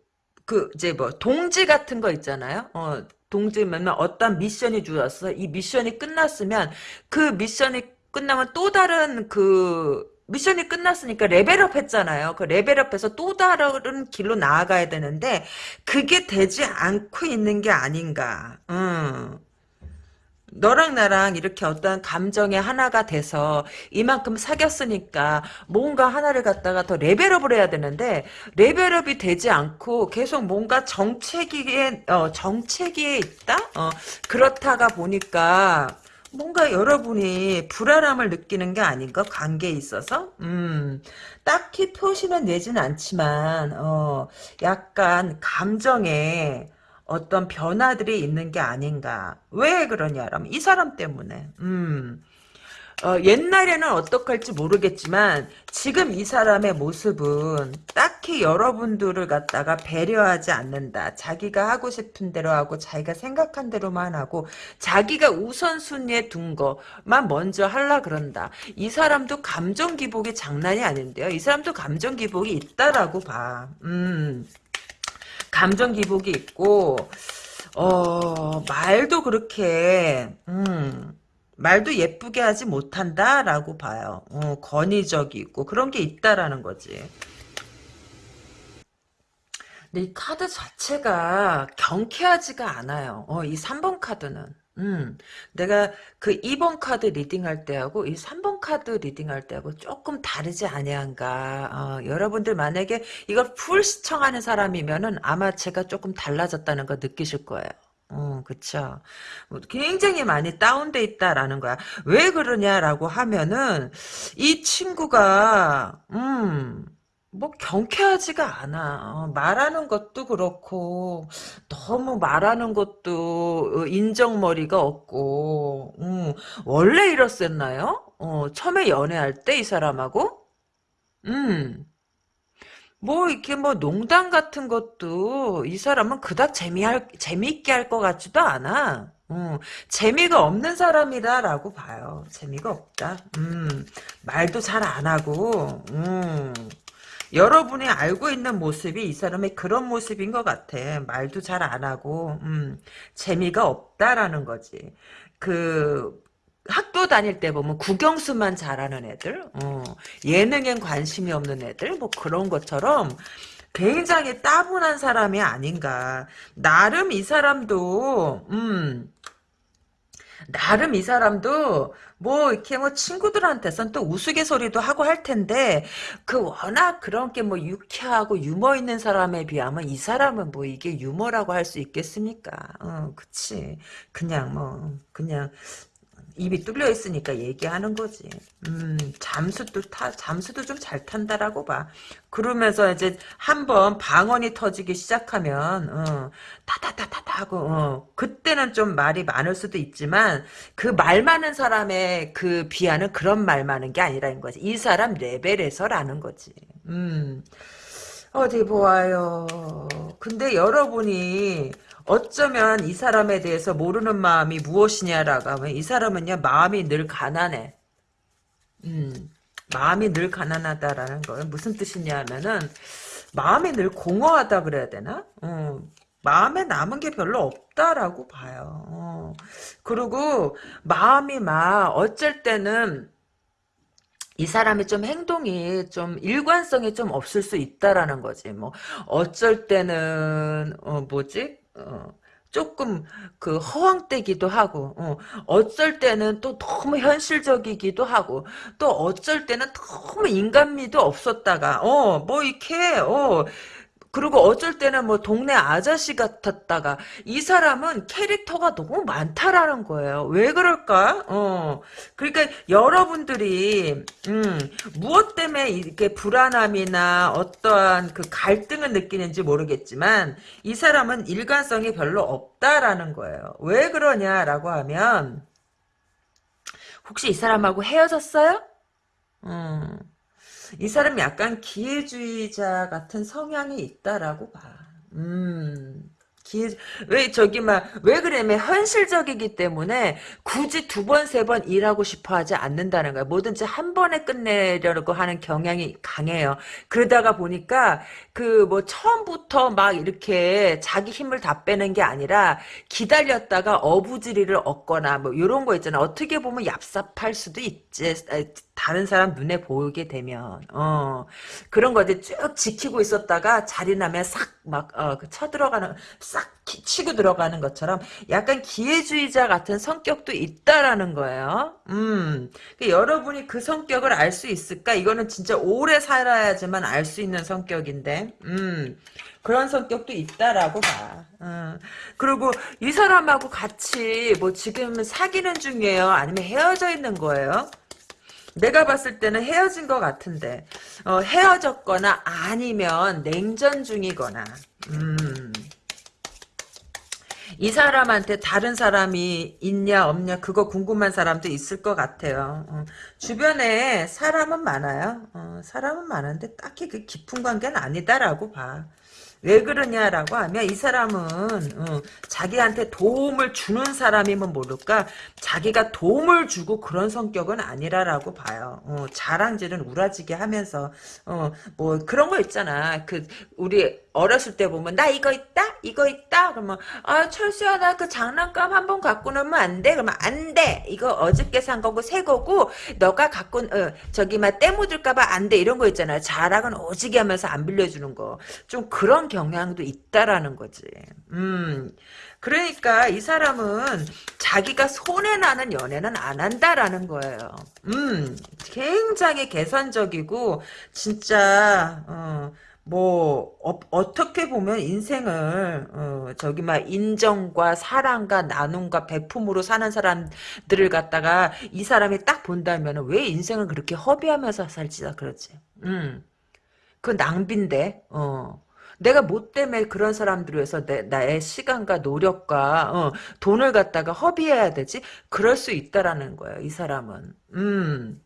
그, 이제 뭐, 동지 같은 거 있잖아요? 어, 동지면 어떤 미션이 주었어. 이 미션이 끝났으면 그 미션이 끝나면 또 다른 그, 미션이 끝났으니까 레벨업 했잖아요. 그 레벨업해서 또 다른 길로 나아가야 되는데, 그게 되지 않고 있는 게 아닌가. 음. 너랑 나랑 이렇게 어떤 감정의 하나가 돼서 이만큼 사귀었으니까 뭔가 하나를 갖다가 더 레벨업을 해야 되는데 레벨업이 되지 않고 계속 뭔가 정체기에 어, 정체기에 있다? 어, 그렇다가 보니까 뭔가 여러분이 불안함을 느끼는 게 아닌가? 관계에 있어서? 음 딱히 표시는 내진 않지만 어 약간 감정에 어떤 변화들이 있는 게 아닌가. 왜 그러냐라면 이 사람 때문에. 음. 어, 옛날에는 어떡할지 모르겠지만 지금 이 사람의 모습은 딱히 여러분들을 갖다가 배려하지 않는다. 자기가 하고 싶은 대로 하고 자기가 생각한 대로만 하고 자기가 우선순위에 둔 거만 먼저 하려 그런다. 이 사람도 감정 기복이 장난이 아닌데요. 이 사람도 감정 기복이 있다라고 봐. 음. 감정 기복이 있고 어 말도 그렇게 음 말도 예쁘게 하지 못한다라고 봐요. 어, 권위적이고 그런 게 있다라는 거지. 근데 이 카드 자체가 경쾌하지가 않아요. 어, 이 3번 카드는. 음, 내가 그 2번 카드 reading할 때하고 이 3번 카드 reading할 때하고 조금 다르지 아니한가. 어, 여러분들 만약에 이걸 full 시청하는 사람이면은 아마 제가 조금 달라졌다는 거 느끼실 거예요. 어, 그쵸. 뭐 굉장히 많이 다운돼 있다라는 거야. 왜 그러냐라고 하면은, 이 친구가, 음, 뭐 경쾌하지가 않아. 어, 말하는 것도 그렇고 너무 말하는 것도 어, 인정머리가 없고 음, 원래 이랬었나요? 어, 처음에 연애할 때 이 사람하고 음. 뭐 이렇게 뭐 농담 같은 것도 이 사람은 그닥 재미할 재미있게 할 것 같지도 않아. 음, 재미가 없는 사람이다라고 봐요. 재미가 없다. 음, 말도 잘 안 하고, 음, 여러분이 알고 있는 모습이 이 사람의 그런 모습인 것 같아. 말도 잘 안 하고, 음, 재미가 없다라는 거지. 그, 학교 다닐 때 보면 국영수만 잘하는 애들, 어, 예능엔 관심이 없는 애들, 뭐 그런 것처럼 굉장히 따분한 사람이 아닌가. 나름 이 사람도, 음, 나름 이 사람도 뭐 이렇게 뭐 친구들한테선 또 우스갯소리도 하고 할 텐데 그 워낙 그런 게 뭐 유쾌하고 유머 있는 사람에 비하면 이 사람은 뭐 이게 유머라고 할 수 있겠습니까? 어, 그치. 그냥 뭐 그냥 입이 뚫려 있으니까 얘기하는 거지. 음, 잠수도 타, 잠수도 좀 잘 탄다라고 봐. 그러면서 이제 한번 방언이 터지기 시작하면, 어, 타타타타타 하고, 어, 그때는 좀 말이 많을 수도 있지만, 그 말 많은 사람의 그 비하는 그런 말 많은 게 아니라는 거지. 이 사람 레벨에서라는 거지. 음, 어디 보아요. 근데 여러분이, 어쩌면 이 사람에 대해서 모르는 마음이 무엇이냐라고 하면 이 사람은요 마음이 늘 가난해. 음, 마음이 늘 가난하다라는 건 무슨 뜻이냐면은 마음이 늘 공허하다 그래야 되나? 어, 마음에 남은 게 별로 없다라고 봐요. 어. 그리고 마음이 막 어쩔 때는 이 사람이 좀 행동이 좀 일관성이 좀 없을 수 있다라는 거지. 뭐 어쩔 때는 어 뭐지? 어, 조금 그 허황되기도 하고 어, 어쩔 때는 또 너무 현실적이기도 하고 또 어쩔 때는 너무 인간미도 없었다가 어 뭐 이렇게 어 그리고 어쩔 때는 뭐 동네 아저씨 같았다가 이 사람은 캐릭터가 너무 많다라는 거예요. 왜 그럴까? 어. 그러니까 여러분들이 음, 무엇 때문에 이렇게 불안함이나 어떠한 그 갈등을 느끼는지 모르겠지만 이 사람은 일관성이 별로 없다라는 거예요. 왜 그러냐라고 하면 혹시 이 사람하고 헤어졌어요? 음. 이 사람이 약간 기회주의자 같은 성향이 있다라고 봐. 음. 기회, 왜 저기 막 왜 그러면 현실적이기 때문에 굳이 두 번 세 번 일하고 싶어 하지 않는다는 거야. 뭐든지 한 번에 끝내려고 하는 경향이 강해요. 그러다가 보니까 그 뭐 처음부터 막 이렇게 자기 힘을 다 빼는 게 아니라 기다렸다가 어부지리를 얻거나 뭐 이런 거 있잖아. 어떻게 보면 얍삽할 수도 있지. 다른 사람 눈에 보이게 되면 어 그런 거지 쭉 지키고 있었다가 자리 나면 싹막 어, 그 쳐들어가는 싹 치고 들어가는 것처럼 약간 기회주의자 같은 성격도 있다라는 거예요. 음, 그 여러분이 그 성격을 알 수 있을까? 이거는 진짜 오래 살아야지만 알 수 있는 성격인데, 음, 그런 성격도 있다라고 봐. 음. 그리고 이 사람하고 같이 뭐 지금 사귀는 중이에요? 아니면 헤어져 있는 거예요? 내가 봤을 때는 헤어진 것 같은데 어, 헤어졌거나 아니면 냉전 중이거나 음. 이 사람한테 다른 사람이 있냐 없냐 그거 궁금한 사람도 있을 것 같아요. 어, 주변에 사람은 많아요. 어, 사람은 많은데 딱히 그 깊은 관계는 아니다라고 봐. 왜 그러냐라고 하면 이 사람은 어, 자기한테 도움을 주는 사람이면 모를까 자기가 도움을 주고 그런 성격은 아니라라고 봐요. 어, 자랑질은 우라지게 하면서 어, 뭐 그런 거 있잖아. 그 우리 어렸을 때 보면 나 이거 있다? 이거 있다? 그러면 아 철수야 나 그 장난감 한 번 갖고 놀면 안 돼? 그러면 안 돼. 이거 어저께 산 거고 새 거고 너가 갖고 어, 저기 막때 묻을까봐 안 돼. 이런 거 있잖아 자랑은 오지게 하면서 안 빌려주는 거. 좀 그런 경향도 있다라는 거지. 음. 그러니까 이 사람은 자기가 손해나는 연애는 안 한다라는 거예요. 음, 굉장히 계산적이고, 진짜, 어, 뭐 어, 떻게 보면 인생을 어, 저기 막 인정과 사랑과 나눔과 배품으로 사는 사람들을 갖다가 이 사람이 딱 본다면 왜 인생을 그렇게 허비하면서 살지 그러지. 음. 그 낭비인데. 어. 내가 뭐 때문에 그런 사람들을 위해서 내, 나의 시간과 노력과 어, 돈을 갖다가 허비해야 되지? 그럴 수 있다라는 거예요. 이 사람은. 음.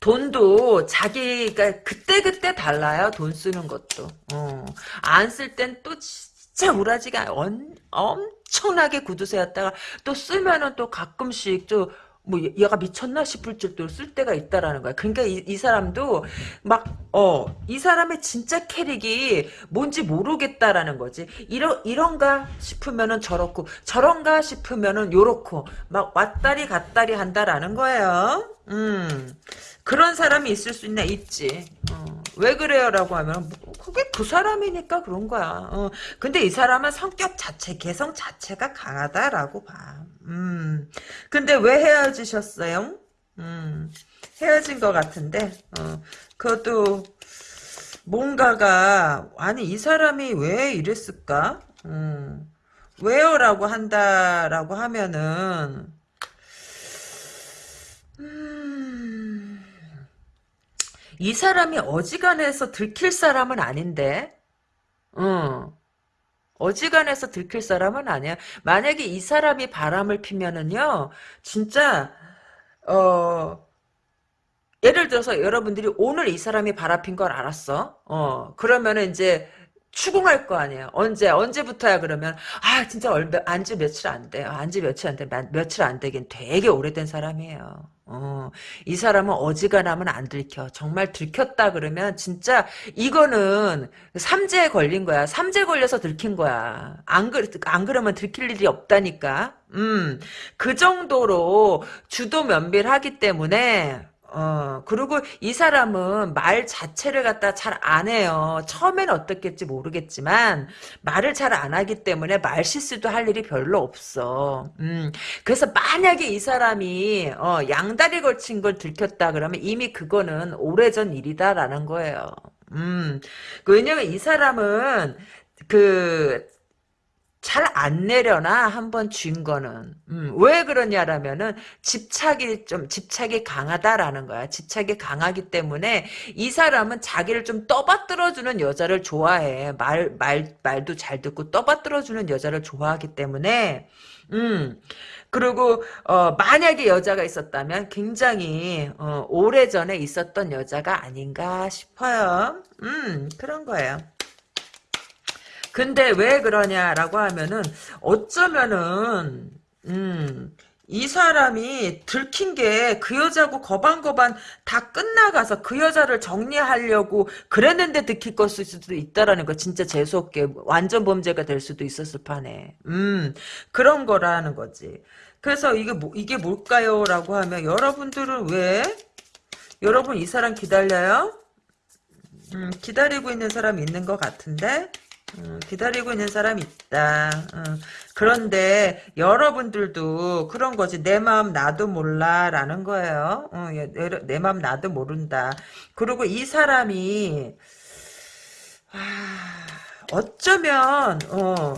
돈도 자기가 그때그때 달라요. 돈 쓰는 것도. 어. 안 쓸 땐 또 진짜 우라지가 엄, 엄청나게 구두쇠였다가 또 쓰면은 또 가끔씩 또 뭐 얘가 미쳤나 싶을 정도로 쓸 때가 있다라는 거야. 그러니까 이, 이 사람도 막 어 이 사람의 진짜 캐릭이 뭔지 모르겠다라는 거지. 이런 이런가 싶으면은 저렇고 저런가 싶으면은 요렇고 막 왔다리 갔다리 한다라는 거예요. 음. 그런 사람이 있을 수 있나? 있지. 어. 왜 그래요? 라고 하면 뭐, 그게 그 사람이니까 그런 거야. 어. 근데 이 사람은 성격 자체, 개성 자체가 강하다라고 봐. 음. 근데 왜 헤어지셨어요? 음. 헤어진 것 같은데 어. 그것도 뭔가가 아니 이 사람이 왜 이랬을까? 음. 왜요? 라고 한다라고 하면은 이 사람이 어지간해서 들킬 사람은 아닌데, 어, 어지간해서 들킬 사람은 아니야. 만약에 이 사람이 바람을 피면은요, 진짜, 어, 예를 들어서 여러분들이 오늘 이 사람이 바람핀 걸 알았어. 어, 그러면은 이제, 추궁할 거 아니에요. 언제 언제부터야 그러면 아 진짜 얼마 안지 며칠 안 돼요. 안지 며칠 안 돼. 며칠 안 되긴 되게 오래된 사람이에요. 어, 이 사람은 어지간하면 안 들켜. 정말 들켰다 그러면 진짜 이거는 삼재에 걸린 거야. 삼재 걸려서 들킨 거야. 안, 그, 안 그러면 들킬 일이 없다니까. 음, 그 정도로 주도 면밀하기 때문에 어, 그리고 이 사람은 말 자체를 갖다 잘 안 해요. 처음엔 어떻겠지 모르겠지만, 말을 잘 안 하기 때문에 말 실수도 할 일이 별로 없어. 음, 그래서 만약에 이 사람이, 어, 양다리 걸친 걸 들켰다 그러면 이미 그거는 오래전 일이다라는 거예요. 음, 그 왜냐면 이 사람은, 그, 잘 안 내려나? 한번 쥔 거는. 음, 왜 그러냐라면은 집착이 좀 집착이 강하다라는 거야. 집착이 강하기 때문에 이 사람은 자기를 좀 떠받들어주는 여자를 좋아해. 말 말 말도 잘 듣고 떠받들어주는 여자를 좋아하기 때문에. 음 그리고 어, 만약에 여자가 있었다면 굉장히 어, 오래전에 있었던 여자가 아닌가 싶어요. 음 그런 거예요 근데 왜 그러냐라고 하면은 어쩌면은 음, 이 사람이 들킨 게 그 여자고 거반거반 다 끝나가서 그 여자를 정리하려고 그랬는데 들킬 것일 수도 있다라는 거 진짜 재수없게 완전 범죄가 될 수도 있었을 판에. 음 그런 거라는 거지. 그래서 이게 뭐 이게 뭘까요? 라고 하면 여러분들은 왜? 여러분 이 사람 기다려요? 음, 기다리고 있는 사람 있는 것 같은데 음, 기다리고 있는 사람이 있다. 음, 그런데 여러분들도 그런 거지. 내 마음 나도 몰라 라는 거예요. 어, 내 마음 나도 모른다. 그리고 이 사람이 아, 어쩌면 어,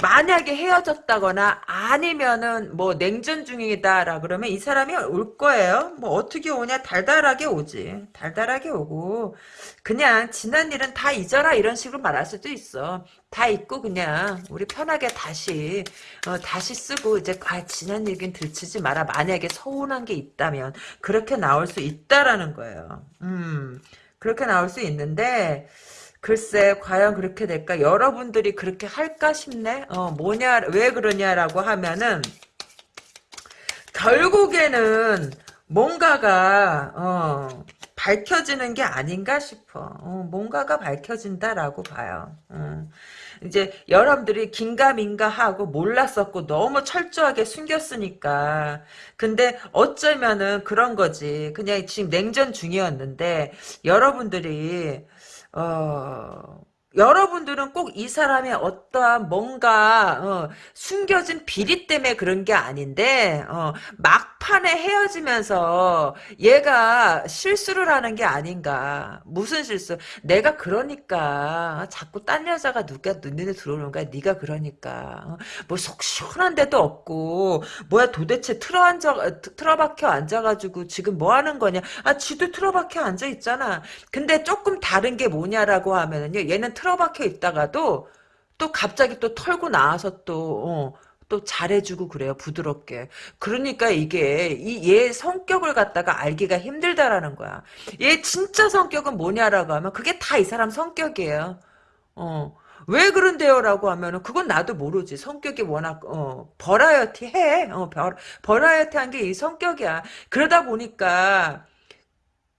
만약에 헤어졌다거나 아니면은 뭐 냉전 중이다라 그러면 이 사람이 올 거예요. 뭐 어떻게 오냐 달달하게 오지. 달달하게 오고 그냥 지난 일은 다 잊어라 이런 식으로 말할 수도 있어. 다 잊고 그냥 우리 편하게 다시 어, 다시 쓰고 이제 아 지난 얘기는 들치지 마라. 만약에 서운한 게 있다면 그렇게 나올 수 있다라는 거예요. 음 그렇게 나올 수 있는데 글쎄 과연 그렇게 될까? 여러분들이 그렇게 할까 싶네? 어 뭐냐 왜 그러냐라고 하면은 결국에는 뭔가가 어 밝혀지는 게 아닌가 싶어. 어, 뭔가가 밝혀진다라고 봐요. 어. 이제 여러분들이 긴가민가 하고 몰랐었고 너무 철저하게 숨겼으니까. 근데 어쩌면은 그런 거지. 그냥 지금 냉전 중이었는데 여러분들이 어, 여러분들은 꼭 이 사람의 어떠한 뭔가 어, 숨겨진 비리 때문에 그런 게 아닌데 어, 막판에 헤어지면서 얘가 실수를 하는 게 아닌가. 무슨 실수? 내가 그러니까 자꾸 딴 여자가 누가 눈에 들어오는 거야? 네가 그러니까. 어, 뭐속 시원한 데도 없고 뭐야 도대체 틀어 앉아 틀어박혀 앉아가지고 지금 뭐 하는 거냐? 아 지도 틀어박혀 앉아 있잖아. 근데 조금 다른 게 뭐냐라고 하면은요 얘는 틀어박혀 있다가도 또 갑자기 또 털고 나와서 또 어, 또 잘해주고 그래요 부드럽게 그러니까 이게 이 얘 성격을 갖다가 알기가 힘들다라는 거야 얘 진짜 성격은 뭐냐라고 하면 그게 다 이 사람 성격이에요 어. 왜 그런데요? 라고 하면은, 그건 나도 모르지. 성격이 워낙, 어, 버라이어티 해. 어, va, variety 한 게 이 성격이야. 그러다 보니까,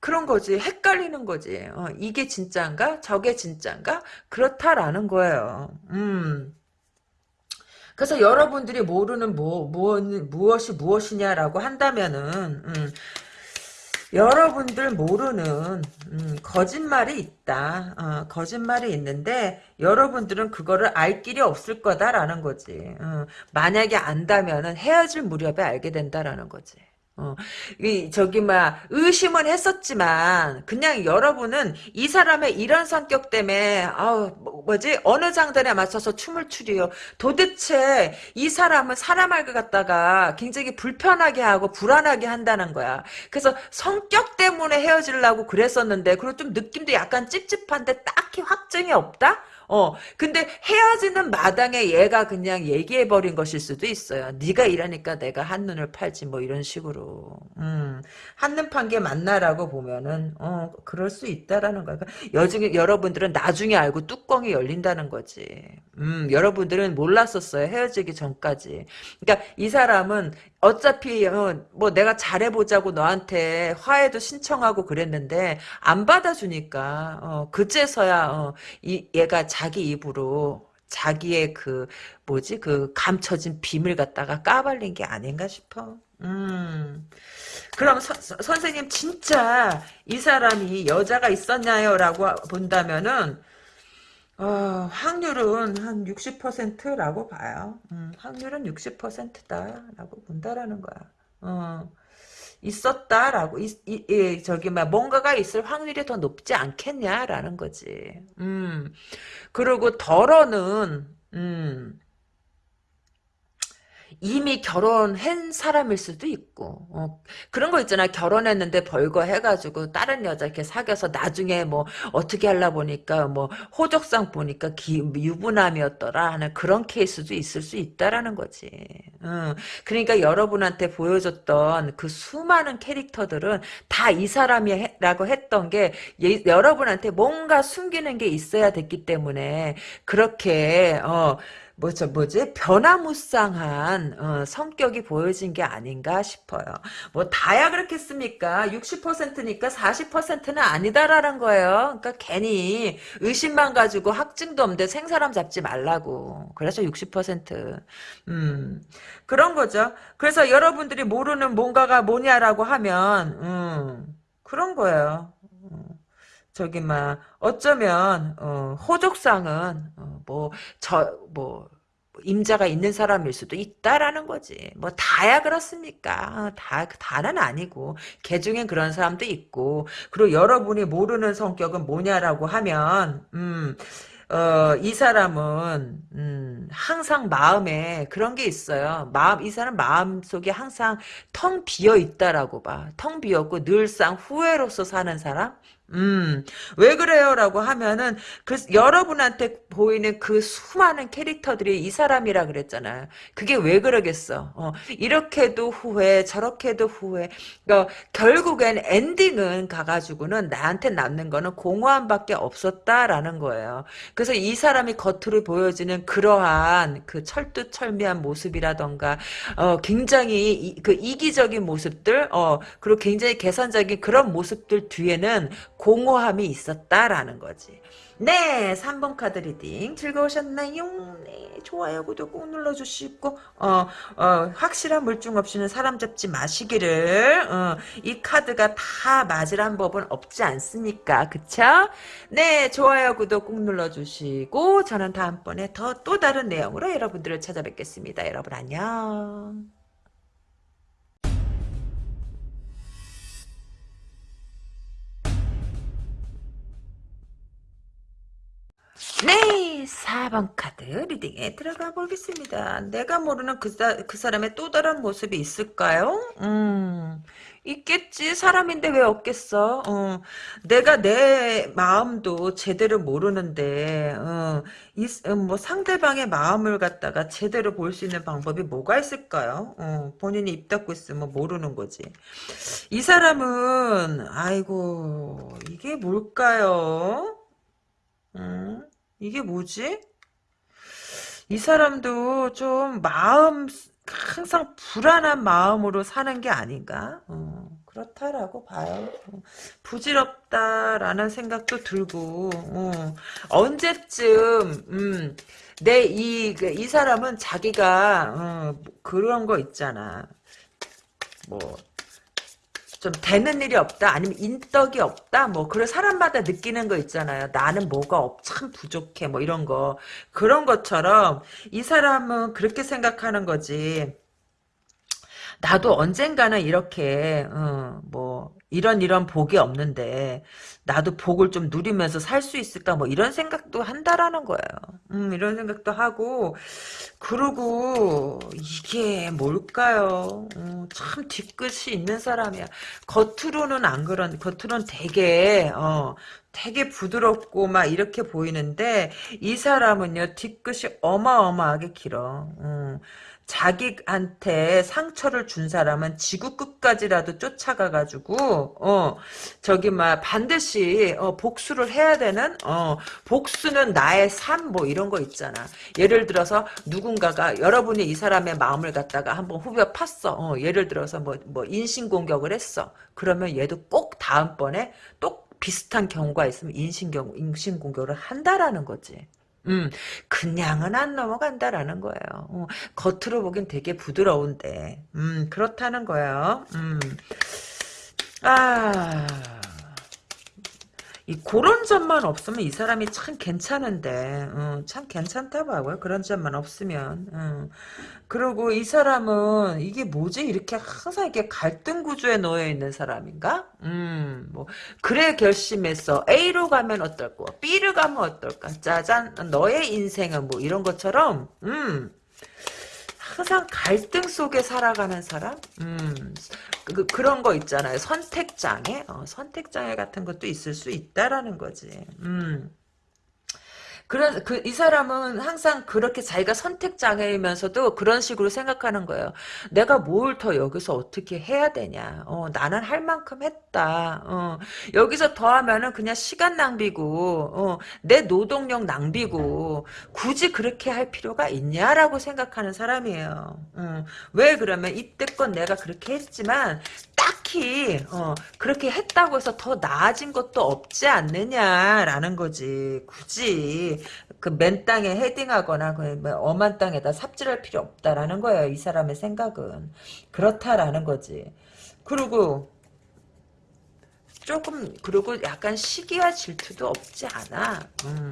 그런 거지. 헷갈리는 거지. 어, 이게 진짜인가? 저게 진짜인가? 그렇다라는 거예요. 음. 그래서 여러분들이 모르는 뭐, 무엇, 무엇이 무엇이냐라고 한다면은, 음, 여러분들 모르는 음, 거짓말이 있다. 어, 거짓말이 있는데 여러분들은 그거를 알 길이 없을 거다라는 거지. 어, 만약에 안다면 은 헤어질 무렵에 알게 된다라는 거지. 어, 이, 저기, 막, 의심은 했었지만, 그냥 여러분은 이 사람의 이런 성격 때문에, 아우, 뭐, 지 어느 장단에 맞춰서 춤을 추리요. 도대체 이 사람은 사람을 갖다가 굉장히 불편하게 하고 불안하게 한다는 거야. 그래서 성격 때문에 헤어지려고 그랬었는데, 그리고 좀 느낌도 약간 찝찝한데 딱히 확증이 없다? 어, 근데 헤어지는 마당에 얘가 그냥 얘기해버린 것일 수도 있어요. 네가 이러니까 내가 한눈을 팔지 뭐 이런 식으로. 음, 한눈 판 게 맞나라고 보면은 어, 그럴 수 있다라는 거야. 그러니까 여중에 여러분들은 나중에 알고 뚜껑이 열린다는 거지. 음, 여러분들은 몰랐었어요. 헤어지기 전까지. 그러니까 이 사람은 어차피 어, 뭐 내가 잘해보자고 너한테 화해도 신청하고 그랬는데 안 받아주니까 어, 그제서야 어, 이, 얘가 자기 입으로 자기의 그 뭐지 그 감춰진 비밀 갖다가 까발린 게 아닌가 싶어. 음. 그럼 서, 선생님 진짜 이 사람이 여자가 있었냐요? 라고 본다면은 어, 확률은 한 60%라고 봐요. 음, 확률은 60%다라고 본다라는 거야. 어, 있었다라고 이, 이, 이, 저기 막 뭔가가 있을 확률이 더 높지 않겠냐라는 거지. 음, 그리고 덜어는 음, 이미 결혼한 사람일 수도 있고 어, 그런 거 있잖아. 결혼했는데 벌거 해가지고 다른 여자 이렇게 사귀어서 나중에 뭐 어떻게 하려 보니까 뭐 호적상 보니까 기, 유부남이었더라 하는 그런 케이스도 있을 수 있다라는 거지. 어, 그러니까 여러분한테 보여줬던 그 수많은 캐릭터들은 다 이 사람이라고 했던 게 예, 여러분한테 뭔가 숨기는 게 있어야 됐기 때문에 그렇게 어 뭐죠 뭐지 변화무쌍한 어, 성격이 보여진 게 아닌가 싶어요. 뭐 다야 그렇겠습니까? 60%니까 40%는 아니다라는 거예요. 그러니까 괜히 의심만 가지고 확증도 없는데 생사람 잡지 말라고. 그래서 60%. 음 그런 거죠. 그래서 여러분들이 모르는 뭔가가 뭐냐라고 하면 음 그런 거예요. 음. 저기 막 어쩌면 어, 호족상은 어, 뭐 저 뭐 임자가 있는 사람일 수도 있다라는 거지. 뭐 다야 그렇습니까? 다 다는 아니고 개 중엔 그런 사람도 있고 그리고 여러분이 모르는 성격은 뭐냐라고 하면 음. 어, 이 사람은 음, 항상 마음에 그런 게 있어요. 마음 이 사람 마음 속에 항상 텅 비어 있다라고 봐. 텅 비었고 늘상 후회로서 사는 사람. 음, 왜 그래요? 라고 하면은, 그, 여러분한테 보이는 그 수많은 캐릭터들이 이 사람이라 그랬잖아요. 그게 왜 그러겠어? 어, 이렇게도 후회, 저렇게도 후회. 그 결국엔 엔딩은 가가지고는 나한테 남는 거는 공허함밖에 없었다라는 거예요. 그래서 이 사람이 겉으로 보여지는 그러한 그 철두철미한 모습이라던가, 어, 굉장히 이, 그 이기적인 모습들, 어, 그리고 굉장히 계산적인 그런 모습들 뒤에는 공허함이 있었다라는 거지. 네, 3번 카드 reading 즐거우셨나요? 네, 좋아요, 구독 꼭 눌러주시고 어, 어, 확실한 물증 없이는 사람 잡지 마시기를 어, 이 카드가 다 맞으란 법은 없지 않습니까? 그쵸? 네, 좋아요, 구독 꼭 눌러주시고 저는 다음번에 더 또 다른 내용으로 여러분들을 찾아뵙겠습니다. 여러분 안녕. 네, 4번 카드 리딩에 들어가 보겠습니다. 내가 모르는 그, 사, 그 사람의 또 다른 모습이 있을까요? 음, 있겠지. 사람인데 왜 없겠어? 어, 내가 내 마음도 제대로 모르는데, 어, 이, 어, 뭐 상대방의 마음을 갖다가 제대로 볼 수 있는 방법이 뭐가 있을까요? 어, 본인이 입 닫고 있으면 모르는 거지. 이 사람은, 아이고, 이게 뭘까요? 음? 이게 뭐지? 이 사람도 좀 마음 항상 불안한 마음으로 사는 게 아닌가? 어, 그렇다라고 봐요. 어, 부질없다라는 생각도 들고 어, 언제쯤 음, 내이이 그, 이 사람은 자기가 어, 그런 거 있잖아. 뭐 좀 되는 일이 없다 아니면 인덕이 없다 뭐 그런 사람마다 느끼는 거 있잖아요. 나는 뭐가 없, 참 부족해 뭐 이런 거. 그런 것처럼 이 사람은 그렇게 생각하는 거지. 나도 언젠가는 이렇게 어, 뭐 이런 이런 복이 없는데 나도 복을 좀 누리면서 살 수 있을까 뭐 이런 생각도 한다라는 거예요. 음, 이런 생각도 하고 그러고 이게 뭘까요? 어, 참 뒤끝이 있는 사람이야. 겉으로는 안 그런 겉으로는 되게 어, 되게 부드럽고 막 이렇게 보이는데 이 사람은요 뒤끝이 어마어마하게 길어. 음. 자기한테 상처를 준 사람은 지구 끝까지라도 쫓아가가지고 어 저기 막 반드시 어, 복수를 해야 되는 어 복수는 나의 삶 뭐 이런 거 있잖아. 예를 들어서 누군가가 여러분이 이 사람의 마음을 갖다가 한번 후벼 팠어. 어, 예를 들어서 뭐뭐 인신공격을 했어. 그러면 얘도 꼭 다음번에 또 비슷한 경우가 있으면 인신경 인신공격을 한다라는 거지 음, 그냥은 안 넘어간다라는 거예요. 어, 겉으로 보긴 되게 부드러운데, 음, 그렇다는 거예요. 음, 아, 이 그런 점만 없으면 이 사람이 참 괜찮은데, 어, 참 괜찮다고요. 그런 점만 없으면. 어. 그리고 이 사람은 이게 뭐지? 이렇게 항상 이렇게 갈등 구조에 놓여 있는 사람인가? 음, 뭐 그래 결심했어. A로 가면 어떨까? B로 가면 어떨까? 짜잔, 너의 인생은 뭐 이런 것처럼, 음. 항상 갈등 속에 살아가는 사람? 음, 그, 그런 거 있잖아요. 선택장애? 어, 선택장애 같은 것도 있을 수 있다라는 거지. 음. 그런 그이 사람은 항상 그렇게 자기가 선택 장애이면서도 그런 식으로 생각하는 거예요. 내가 뭘 더 여기서 어떻게 해야 되냐. 어, 나는 할 만큼 했다. 어, 여기서 더 하면은 그냥 시간 낭비고 어, 내 노동력 낭비고 굳이 그렇게 할 필요가 있냐라고 생각하는 사람이에요. 어, 왜 그러면 이때껏 내가 그렇게 했지만 딱히 어, 그렇게 했다고 해서 더 나아진 것도 없지 않느냐라는 거지. 굳이 그 맨 땅에 헤딩하거나 그뭐 엄한 땅에다 삽질할 필요 없다라는 거예요. 이 사람의 생각은 그렇다라는 거지. 그리고 조금 그리고 약간 시기와 질투도 없지 않아. 음.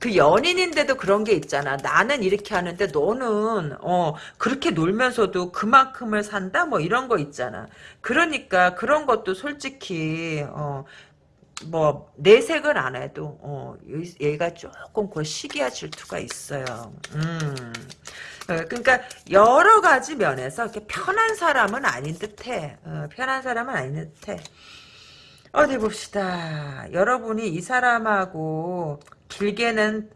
그 연인인데도 그런 게 있잖아. 나는 이렇게 하는데 너는 어 그렇게 놀면서도 그만큼을 산다 뭐 이런 거 있잖아. 그러니까 그런 것도 솔직히 어 뭐 내색을 안 해도 어 얘가 조금 그 시기와 질투가 있어요. 음. 어, 그러니까 여러 가지 면에서 이렇게 편한 사람은 아닌 듯해. 어, 편한 사람은 아닌 듯해. 어디 봅시다. 여러분이 이 사람하고 길게는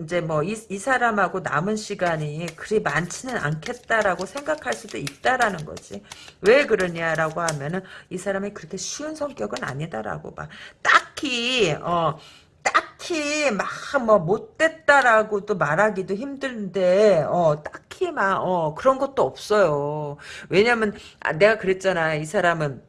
이제 뭐 이 이 사람하고 남은 시간이 그리 많지는 않겠다라고 생각할 수도 있다라는 거지. 왜 그러냐라고 하면은 이 사람이 그렇게 쉬운 성격은 아니다라고 봐. 딱히 어 딱히 막 뭐 못됐다라고도 말하기도 힘든데 어 딱히 막 어 그런 것도 없어요. 왜냐면 아, 내가 그랬잖아. 이 사람은